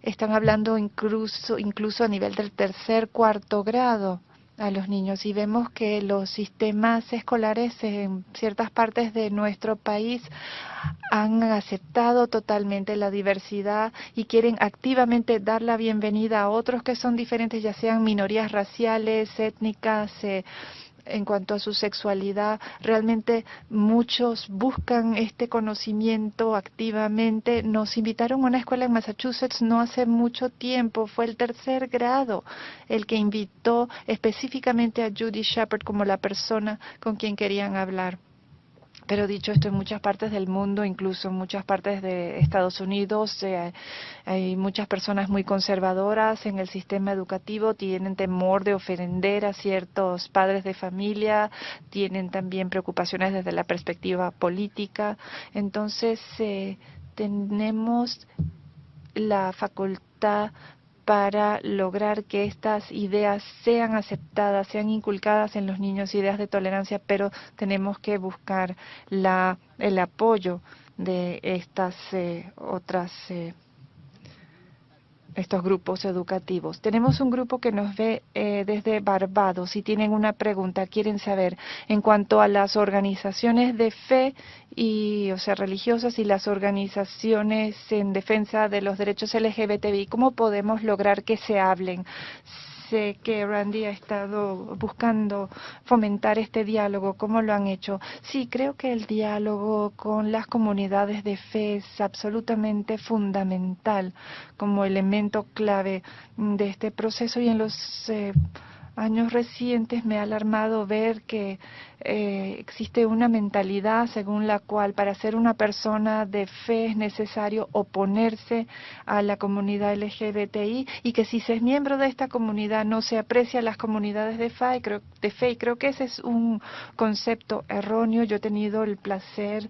están hablando incluso, incluso a nivel del tercer, cuarto grado a los niños. Y vemos que los sistemas escolares en ciertas partes de nuestro país han aceptado totalmente la diversidad y quieren activamente dar la bienvenida a otros que son diferentes, ya sean minorías raciales, étnicas, eh, en cuanto a su sexualidad. Realmente muchos buscan este conocimiento activamente. Nos invitaron a una escuela en Massachusetts no hace mucho tiempo, fue el tercer grado el que invitó específicamente a Judy Shepard como la persona con quien querían hablar. Pero dicho esto, en muchas partes del mundo, incluso en muchas partes de Estados Unidos, eh, hay muchas personas muy conservadoras en el sistema educativo, tienen temor de ofender a ciertos padres de familia, tienen también preocupaciones desde la perspectiva política. Entonces, eh, tenemos la facultad para lograr que estas ideas sean aceptadas, sean inculcadas en los niños, ideas de tolerancia, pero tenemos que buscar la, el apoyo de estas eh, otras eh, estos grupos educativos. Tenemos un grupo que nos ve eh, desde Barbados y tienen una pregunta, quieren saber en cuanto a las organizaciones de fe y, o sea, religiosas y las organizaciones en defensa de los derechos LGBTI, ¿cómo podemos lograr que se hablen? Sé que Randy ha estado buscando fomentar este diálogo. ¿Cómo lo han hecho? Sí, creo que el diálogo con las comunidades de fe es absolutamente fundamental como elemento clave de este proceso y en los eh, años recientes me ha alarmado ver que eh, existe una mentalidad según la cual para ser una persona de fe es necesario oponerse a la comunidad LGBTI y que si se es miembro de esta comunidad no se aprecia las comunidades de fe. Creo, de fe. Y creo que ese es un concepto erróneo. Yo he tenido el placer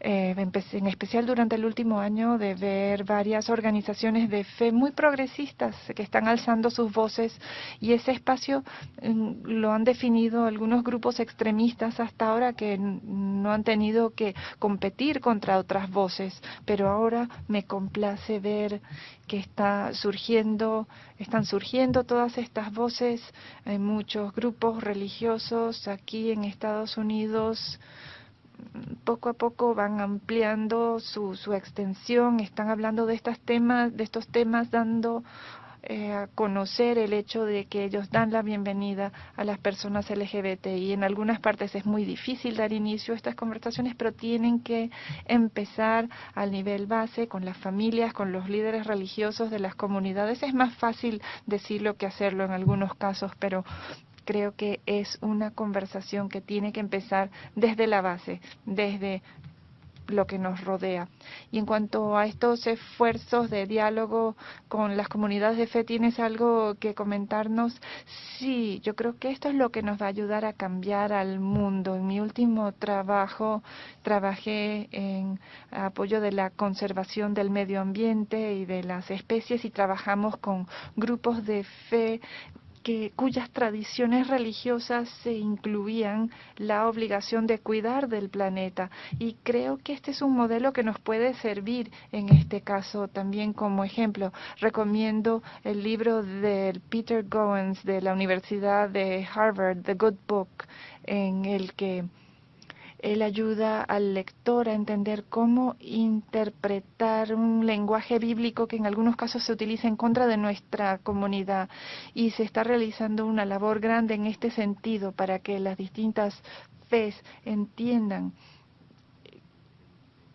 eh, en especial durante el último año, de ver varias organizaciones de fe muy progresistas que están alzando sus voces. Y ese espacio mm, lo han definido algunos grupos extremistas hasta ahora que no han tenido que competir contra otras voces, pero ahora me complace ver que está surgiendo, están surgiendo todas estas voces, hay muchos grupos religiosos aquí en Estados Unidos poco a poco van ampliando su, su extensión, están hablando de estos temas, de estos temas, dando eh, a conocer el hecho de que ellos dan la bienvenida a las personas LGBT y en algunas partes es muy difícil dar inicio a estas conversaciones, pero tienen que empezar al nivel base con las familias, con los líderes religiosos de las comunidades. Es más fácil decirlo que hacerlo en algunos casos, pero creo que es una conversación que tiene que empezar desde la base, desde lo que nos rodea. Y en cuanto a estos esfuerzos de diálogo con las comunidades de fe, ¿tienes algo que comentarnos? Sí, yo creo que esto es lo que nos va a ayudar a cambiar al mundo. En mi último trabajo trabajé en apoyo de la conservación del medio ambiente y de las especies y trabajamos con grupos de fe cuyas tradiciones religiosas se incluían la obligación de cuidar del planeta. Y creo que este es un modelo que nos puede servir en este caso también como ejemplo. Recomiendo el libro de Peter Goins de la Universidad de Harvard, The Good Book, en el que él ayuda al lector a entender cómo interpretar un lenguaje bíblico que en algunos casos se utiliza en contra de nuestra comunidad. Y se está realizando una labor grande en este sentido para que las distintas fes entiendan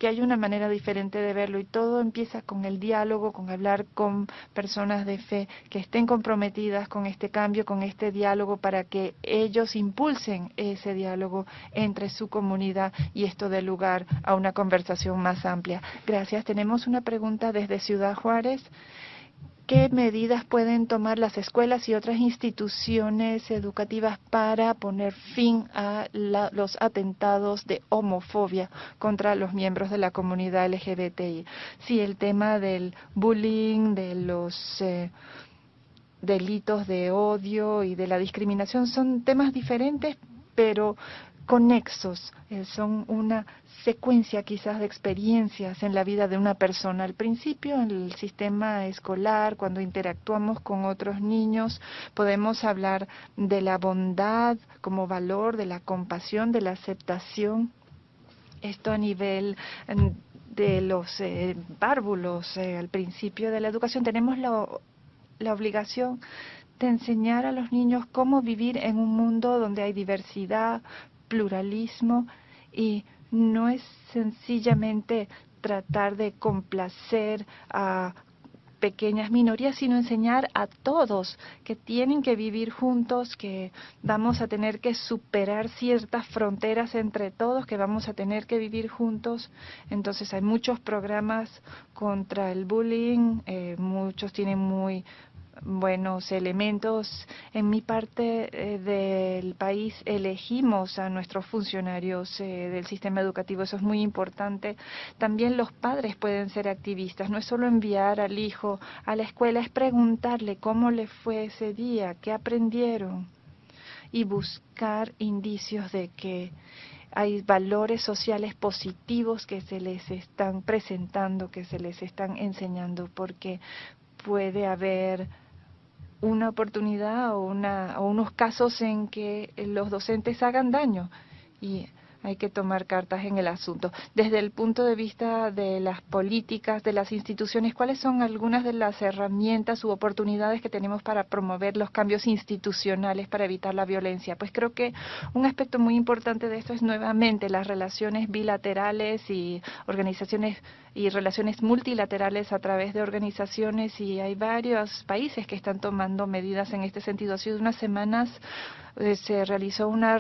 que hay una manera diferente de verlo y todo empieza con el diálogo, con hablar con personas de fe que estén comprometidas con este cambio, con este diálogo para que ellos impulsen ese diálogo entre su comunidad y esto dé lugar a una conversación más amplia. Gracias. Tenemos una pregunta desde Ciudad Juárez. ¿Qué medidas pueden tomar las escuelas y otras instituciones educativas para poner fin a los atentados de homofobia contra los miembros de la comunidad LGBTI? Sí, el tema del bullying, de los eh, delitos de odio y de la discriminación son temas diferentes, pero conexos, eh, son una secuencia quizás de experiencias en la vida de una persona. Al principio, en el sistema escolar, cuando interactuamos con otros niños, podemos hablar de la bondad como valor, de la compasión, de la aceptación. Esto a nivel de los eh, párvulos, eh, al principio de la educación, tenemos la, la obligación de enseñar a los niños cómo vivir en un mundo donde hay diversidad, pluralismo y no es sencillamente tratar de complacer a pequeñas minorías, sino enseñar a todos que tienen que vivir juntos, que vamos a tener que superar ciertas fronteras entre todos, que vamos a tener que vivir juntos. Entonces hay muchos programas contra el bullying, eh, muchos tienen muy buenos elementos. En mi parte eh, del país elegimos a nuestros funcionarios eh, del sistema educativo, eso es muy importante. También los padres pueden ser activistas, no es solo enviar al hijo a la escuela, es preguntarle cómo le fue ese día, qué aprendieron y buscar indicios de que hay valores sociales positivos que se les están presentando, que se les están enseñando, porque puede haber una oportunidad o, una, o unos casos en que los docentes hagan daño. Y hay que tomar cartas en el asunto. Desde el punto de vista de las políticas, de las instituciones, ¿cuáles son algunas de las herramientas u oportunidades que tenemos para promover los cambios institucionales para evitar la violencia? Pues creo que un aspecto muy importante de esto es nuevamente las relaciones bilaterales y organizaciones y relaciones multilaterales a través de organizaciones y hay varios países que están tomando medidas en este sentido. Hace unas semanas eh, se realizó una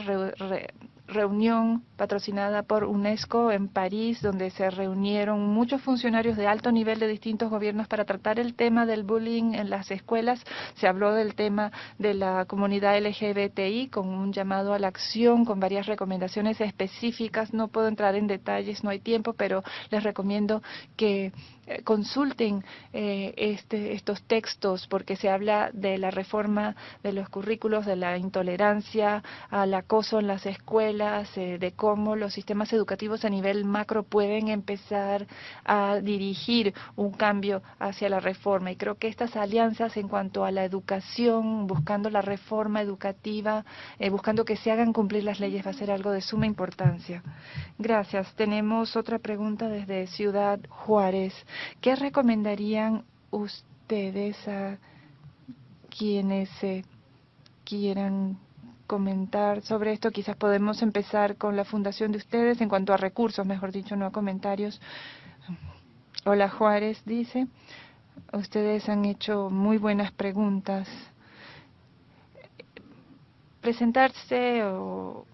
reunión patrocinada por UNESCO en París, donde se reunieron muchos funcionarios de alto nivel de distintos gobiernos para tratar el tema del bullying en las escuelas. Se habló del tema de la comunidad LGBTI con un llamado a la acción, con varias recomendaciones específicas. No puedo entrar en detalles, no hay tiempo, pero les recomiendo que eh, consulten eh, este, estos textos porque se habla de la reforma de los currículos, de la intolerancia al acoso en las escuelas, eh, de cómo los sistemas educativos a nivel macro pueden empezar a dirigir un cambio hacia la reforma. Y creo que estas alianzas en cuanto a la educación, buscando la reforma educativa, buscando que se hagan cumplir las leyes, va a ser algo de suma importancia. Gracias. Tenemos otra pregunta desde Ciudad Juárez. ¿Qué recomendarían ustedes a quienes quieran comentar sobre esto? Quizás podemos empezar con la fundación de ustedes en cuanto a recursos, mejor dicho, no a comentarios. Hola Juárez, dice. Ustedes han hecho muy buenas preguntas. Presentarse o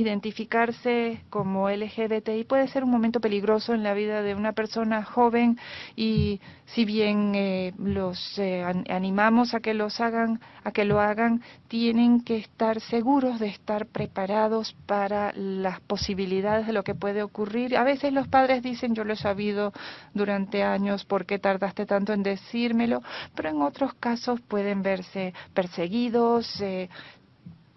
identificarse como LGBTI puede ser un momento peligroso en la vida de una persona joven y si bien eh, los eh, animamos a que los hagan, a que lo hagan, tienen que estar seguros de estar preparados para las posibilidades de lo que puede ocurrir. A veces los padres dicen, yo lo he sabido durante años, ¿por qué tardaste tanto en decírmelo? Pero en otros casos pueden verse perseguidos, eh,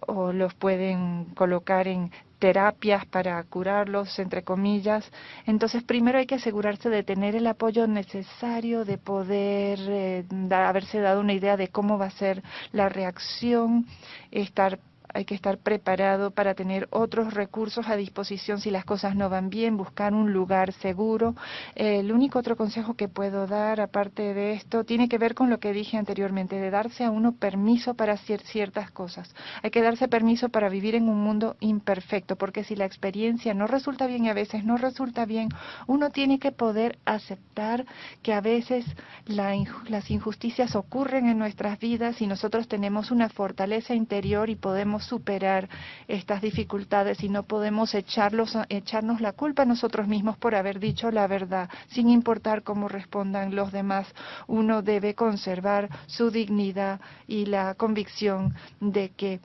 o los pueden colocar en terapias para curarlos, entre comillas. Entonces, primero hay que asegurarse de tener el apoyo necesario, de poder eh, haberse dado una idea de cómo va a ser la reacción, estar hay que estar preparado para tener otros recursos a disposición si las cosas no van bien, buscar un lugar seguro. el único otro consejo que puedo dar, aparte de esto, tiene que ver con lo que dije anteriormente, de darse a uno permiso para hacer ciertas cosas. Hay que darse permiso para vivir en un mundo imperfecto, porque si la experiencia no resulta bien y a veces no resulta bien, uno tiene que poder aceptar que a veces las injusticias ocurren en nuestras vidas y nosotros tenemos una fortaleza interior y podemos superar estas dificultades y no podemos echarlos, echarnos la culpa a nosotros mismos por haber dicho la verdad, sin importar cómo respondan los demás. Uno debe conservar su dignidad y la convicción de que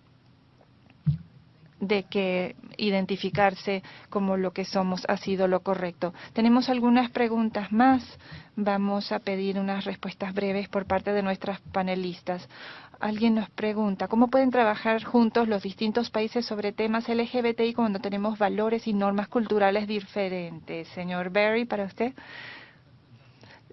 de que identificarse como lo que somos ha sido lo correcto. Tenemos algunas preguntas más. Vamos a pedir unas respuestas breves por parte de nuestras panelistas. Alguien nos pregunta, ¿cómo pueden trabajar juntos los distintos países sobre temas LGBTI cuando tenemos valores y normas culturales diferentes? Señor Berry, para usted.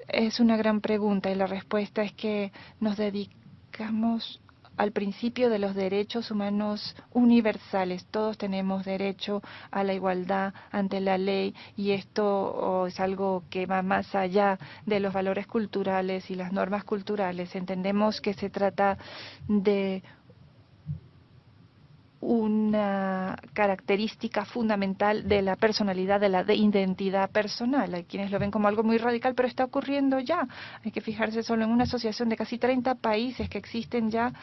Es una gran pregunta y la respuesta es que nos dedicamos al principio de los derechos humanos universales. Todos tenemos derecho a la igualdad ante la ley y esto es algo que va más allá de los valores culturales y las normas culturales. Entendemos que se trata de una característica fundamental de la personalidad, de la identidad personal. Hay quienes lo ven como algo muy radical, pero está ocurriendo ya. Hay que fijarse solo en una asociación de casi 30 países que existen ya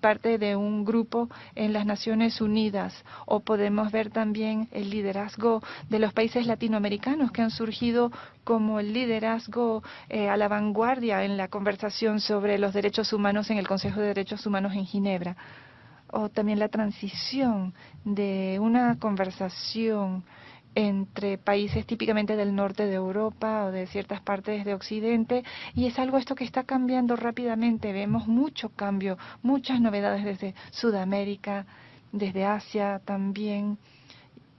parte de un grupo en las Naciones Unidas o podemos ver también el liderazgo de los países latinoamericanos que han surgido como el liderazgo eh, a la vanguardia en la conversación sobre los derechos humanos en el Consejo de Derechos Humanos en Ginebra o también la transición de una conversación entre países típicamente del norte de Europa o de ciertas partes de Occidente y es algo esto que está cambiando rápidamente. Vemos mucho cambio, muchas novedades desde Sudamérica, desde Asia también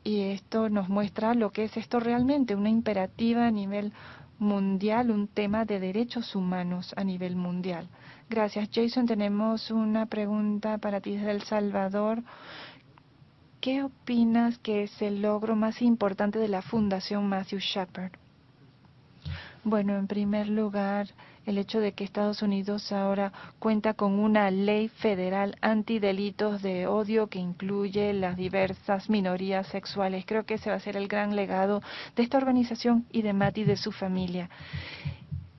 y esto nos muestra lo que es esto realmente, una imperativa a nivel mundial, un tema de derechos humanos a nivel mundial. Gracias, Jason. Tenemos una pregunta para ti desde El Salvador. ¿Qué opinas que es el logro más importante de la Fundación Matthew Shepard? Bueno, en primer lugar, el hecho de que Estados Unidos ahora cuenta con una ley federal antidelitos de odio que incluye las diversas minorías sexuales. Creo que ese va a ser el gran legado de esta organización y de Matt y de su familia.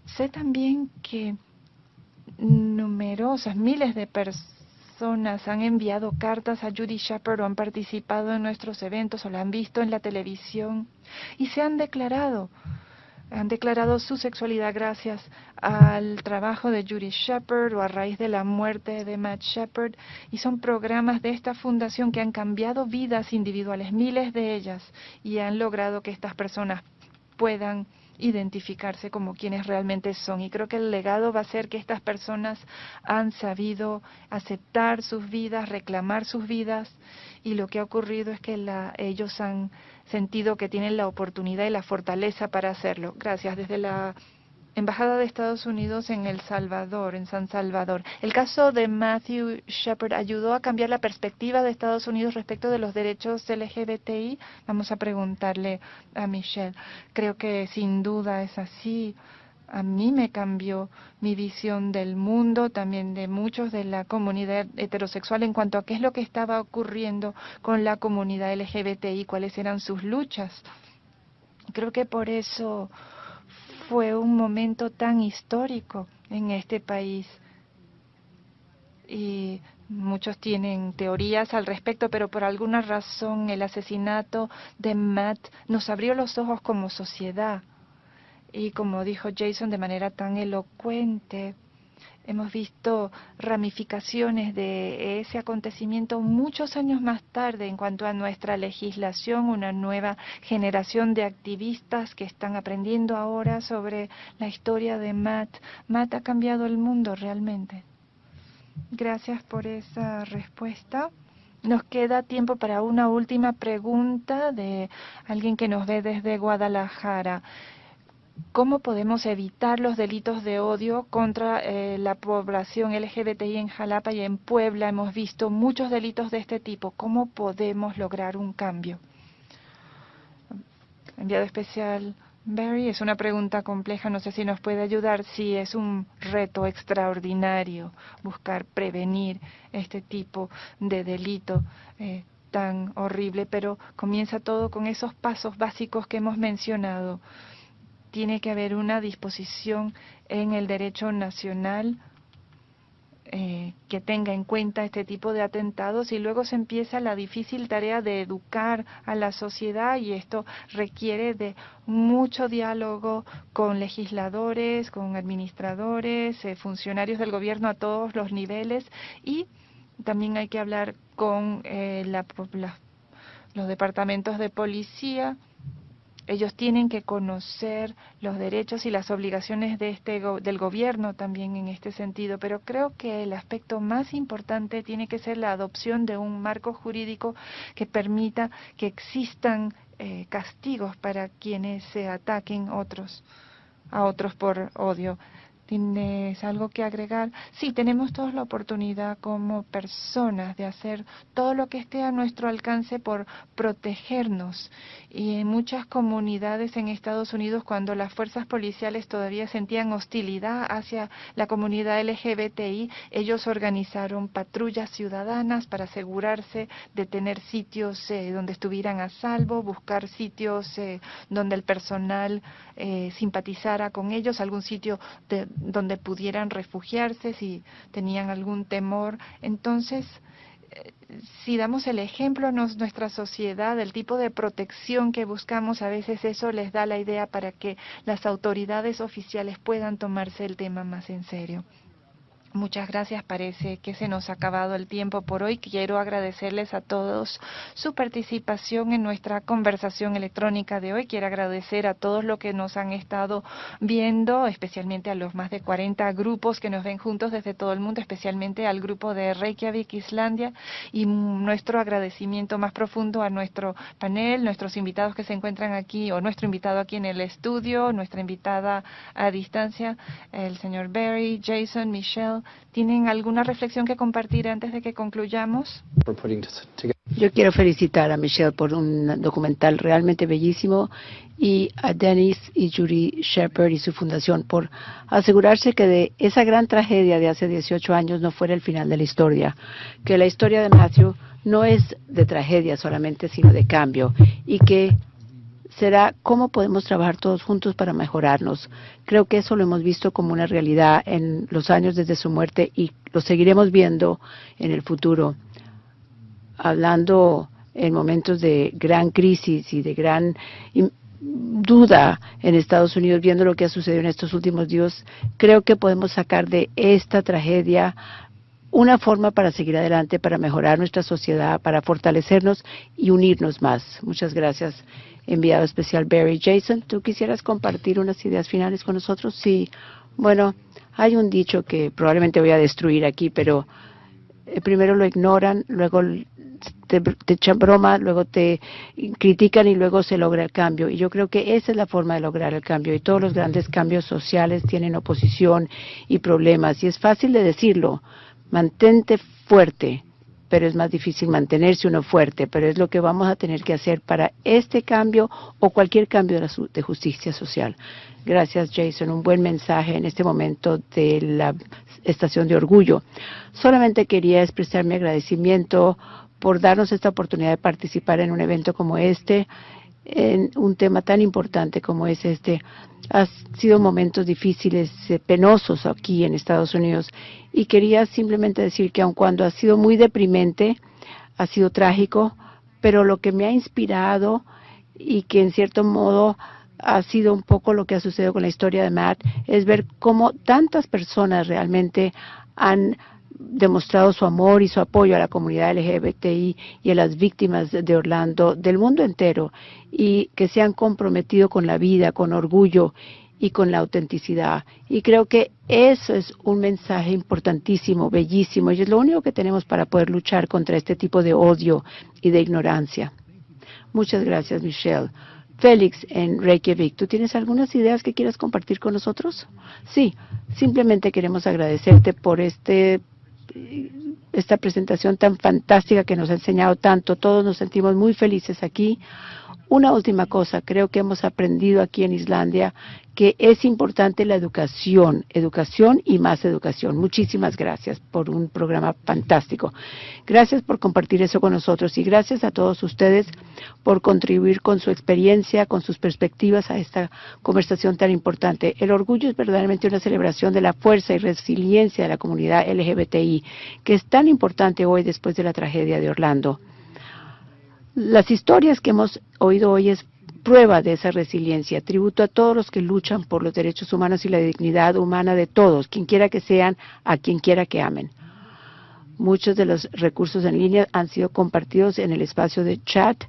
Sé también que numerosas, miles de personas han enviado cartas a Judy Shepard o han participado en nuestros eventos o la han visto en la televisión y se han declarado han declarado su sexualidad gracias al trabajo de Judy Shepard o a raíz de la muerte de Matt Shepard. Y son programas de esta fundación que han cambiado vidas individuales, miles de ellas, y han logrado que estas personas puedan identificarse como quienes realmente son. Y creo que el legado va a ser que estas personas han sabido aceptar sus vidas, reclamar sus vidas, y lo que ha ocurrido es que la, ellos han sentido que tienen la oportunidad y la fortaleza para hacerlo. Gracias. Desde la Embajada de Estados Unidos en El Salvador, en San Salvador. El caso de Matthew Shepard ayudó a cambiar la perspectiva de Estados Unidos respecto de los derechos LGBTI. Vamos a preguntarle a Michelle. Creo que sin duda es así. A mí me cambió mi visión del mundo, también de muchos de la comunidad heterosexual en cuanto a qué es lo que estaba ocurriendo con la comunidad LGBTI, cuáles eran sus luchas. Creo que por eso fue un momento tan histórico en este país. Y muchos tienen teorías al respecto, pero por alguna razón el asesinato de Matt nos abrió los ojos como sociedad. Y como dijo Jason de manera tan elocuente, Hemos visto ramificaciones de ese acontecimiento muchos años más tarde en cuanto a nuestra legislación, una nueva generación de activistas que están aprendiendo ahora sobre la historia de Matt. Matt ha cambiado el mundo realmente. Gracias por esa respuesta. Nos queda tiempo para una última pregunta de alguien que nos ve desde Guadalajara cómo podemos evitar los delitos de odio contra eh, la población LGBTI en Jalapa y en Puebla. Hemos visto muchos delitos de este tipo. ¿Cómo podemos lograr un cambio? Enviado especial Barry, es una pregunta compleja, no sé si nos puede ayudar. Sí, es un reto extraordinario buscar prevenir este tipo de delito. Eh, tan horrible, pero comienza todo con esos pasos básicos que hemos mencionado tiene que haber una disposición en el derecho nacional eh, que tenga en cuenta este tipo de atentados y luego se empieza la difícil tarea de educar a la sociedad y esto requiere de mucho diálogo con legisladores, con administradores, eh, funcionarios del gobierno a todos los niveles y también hay que hablar con eh, los departamentos de policía ellos tienen que conocer los derechos y las obligaciones de este del gobierno también en este sentido, pero creo que el aspecto más importante tiene que ser la adopción de un marco jurídico que permita que existan eh, castigos para quienes se ataquen otros a otros por odio. ¿Tienes algo que agregar? Sí, tenemos todos la oportunidad como personas de hacer todo lo que esté a nuestro alcance por protegernos. Y en muchas comunidades en Estados Unidos, cuando las fuerzas policiales todavía sentían hostilidad hacia la comunidad LGBTI, ellos organizaron patrullas ciudadanas para asegurarse de tener sitios eh, donde estuvieran a salvo, buscar sitios eh, donde el personal eh, simpatizara con ellos, algún sitio de donde pudieran refugiarse si tenían algún temor. Entonces, eh, si damos el ejemplo a nuestra sociedad del tipo de protección que buscamos, a veces eso les da la idea para que las autoridades oficiales puedan tomarse el tema más en serio. Muchas gracias. Parece que se nos ha acabado el tiempo por hoy. Quiero agradecerles a todos su participación en nuestra conversación electrónica de hoy. Quiero agradecer a todos los que nos han estado viendo, especialmente a los más de 40 grupos que nos ven juntos desde todo el mundo, especialmente al grupo de Reykjavik, Islandia, y nuestro agradecimiento más profundo a nuestro panel, nuestros invitados que se encuentran aquí, o nuestro invitado aquí en el estudio, nuestra invitada a distancia, el señor Barry, Jason, Michelle, ¿Tienen alguna reflexión que compartir antes de que concluyamos? Yo quiero felicitar a Michelle por un documental realmente bellísimo y a Dennis y Judy Shepard y su fundación por asegurarse que de esa gran tragedia de hace 18 años no fuera el final de la historia, que la historia de Matthew no es de tragedia solamente, sino de cambio y que será cómo podemos trabajar todos juntos para mejorarnos. Creo que eso lo hemos visto como una realidad en los años desde su muerte y lo seguiremos viendo en el futuro. Hablando en momentos de gran crisis y de gran duda en Estados Unidos, viendo lo que ha sucedido en estos últimos días, creo que podemos sacar de esta tragedia una forma para seguir adelante, para mejorar nuestra sociedad, para fortalecernos y unirnos más. Muchas gracias, enviado especial Barry. Jason, ¿tú quisieras compartir unas ideas finales con nosotros? Sí. Bueno, hay un dicho que probablemente voy a destruir aquí, pero eh, primero lo ignoran, luego te, echan broma, luego te critican y luego se logra el cambio. Y yo creo que esa es la forma de lograr el cambio. Y todos los grandes cambios sociales tienen oposición y problemas. Y es fácil de decirlo. Mantente fuerte, pero es más difícil mantenerse uno fuerte, pero es lo que vamos a tener que hacer para este cambio o cualquier cambio de, justicia social. Gracias, Jason. Un buen mensaje en este momento de la estación de orgullo. Solamente quería expresar mi agradecimiento por darnos esta oportunidad de participar en un evento como este, en un tema tan importante como es este. Han sido momentos difíciles, eh, penosos aquí en Estados Unidos y quería simplemente decir que aun cuando ha sido muy deprimente, ha sido trágico, pero lo que me ha inspirado y que en cierto modo ha sido un poco lo que ha sucedido con la historia de Matt, es ver cómo tantas personas realmente han demostrado su amor y su apoyo a la comunidad LGBTI y a las víctimas de Orlando del mundo entero y que se han comprometido con la vida, con orgullo y con la autenticidad. Y creo que eso es un mensaje importantísimo, bellísimo, y es lo único que tenemos para poder luchar contra este tipo de odio y de ignorancia. Muchas gracias, Michelle. Félix en Reykjavik, ¿tú tienes algunas ideas que quieras compartir con nosotros? Sí, simplemente queremos agradecerte por este esta presentación tan fantástica que nos ha enseñado tanto. Todos nos sentimos muy felices aquí. Una última cosa, creo que hemos aprendido aquí en Islandia que es importante la educación, educación y más educación. Muchísimas gracias por un programa fantástico. Gracias por compartir eso con nosotros y gracias a todos ustedes por contribuir con su experiencia, con sus perspectivas a esta conversación tan importante. El orgullo es verdaderamente una celebración de la fuerza y resiliencia de la comunidad LGBTI, que es tan importante hoy después de la tragedia de Orlando. Las historias que hemos oído hoy es prueba de esa resiliencia, tributo a todos los que luchan por los derechos humanos y la dignidad humana de todos, quien quiera que sean, a quien quiera que amen. Muchos de los recursos en línea han sido compartidos en el espacio de chat.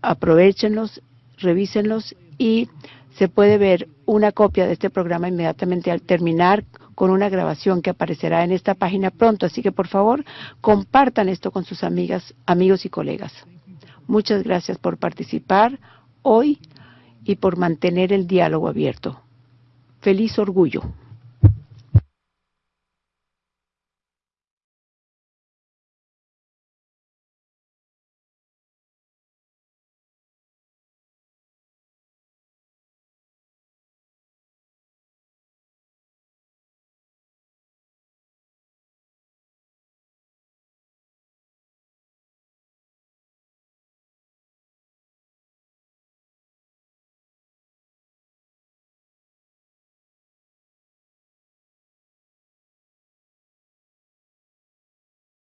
Aprovechenlos, revísenlos y se puede ver una copia de este programa inmediatamente al terminar con una grabación que aparecerá en esta página pronto. Así que por favor compartan esto con sus amigas, amigos y colegas. Muchas gracias por participar hoy y por mantener el diálogo abierto. Feliz orgullo.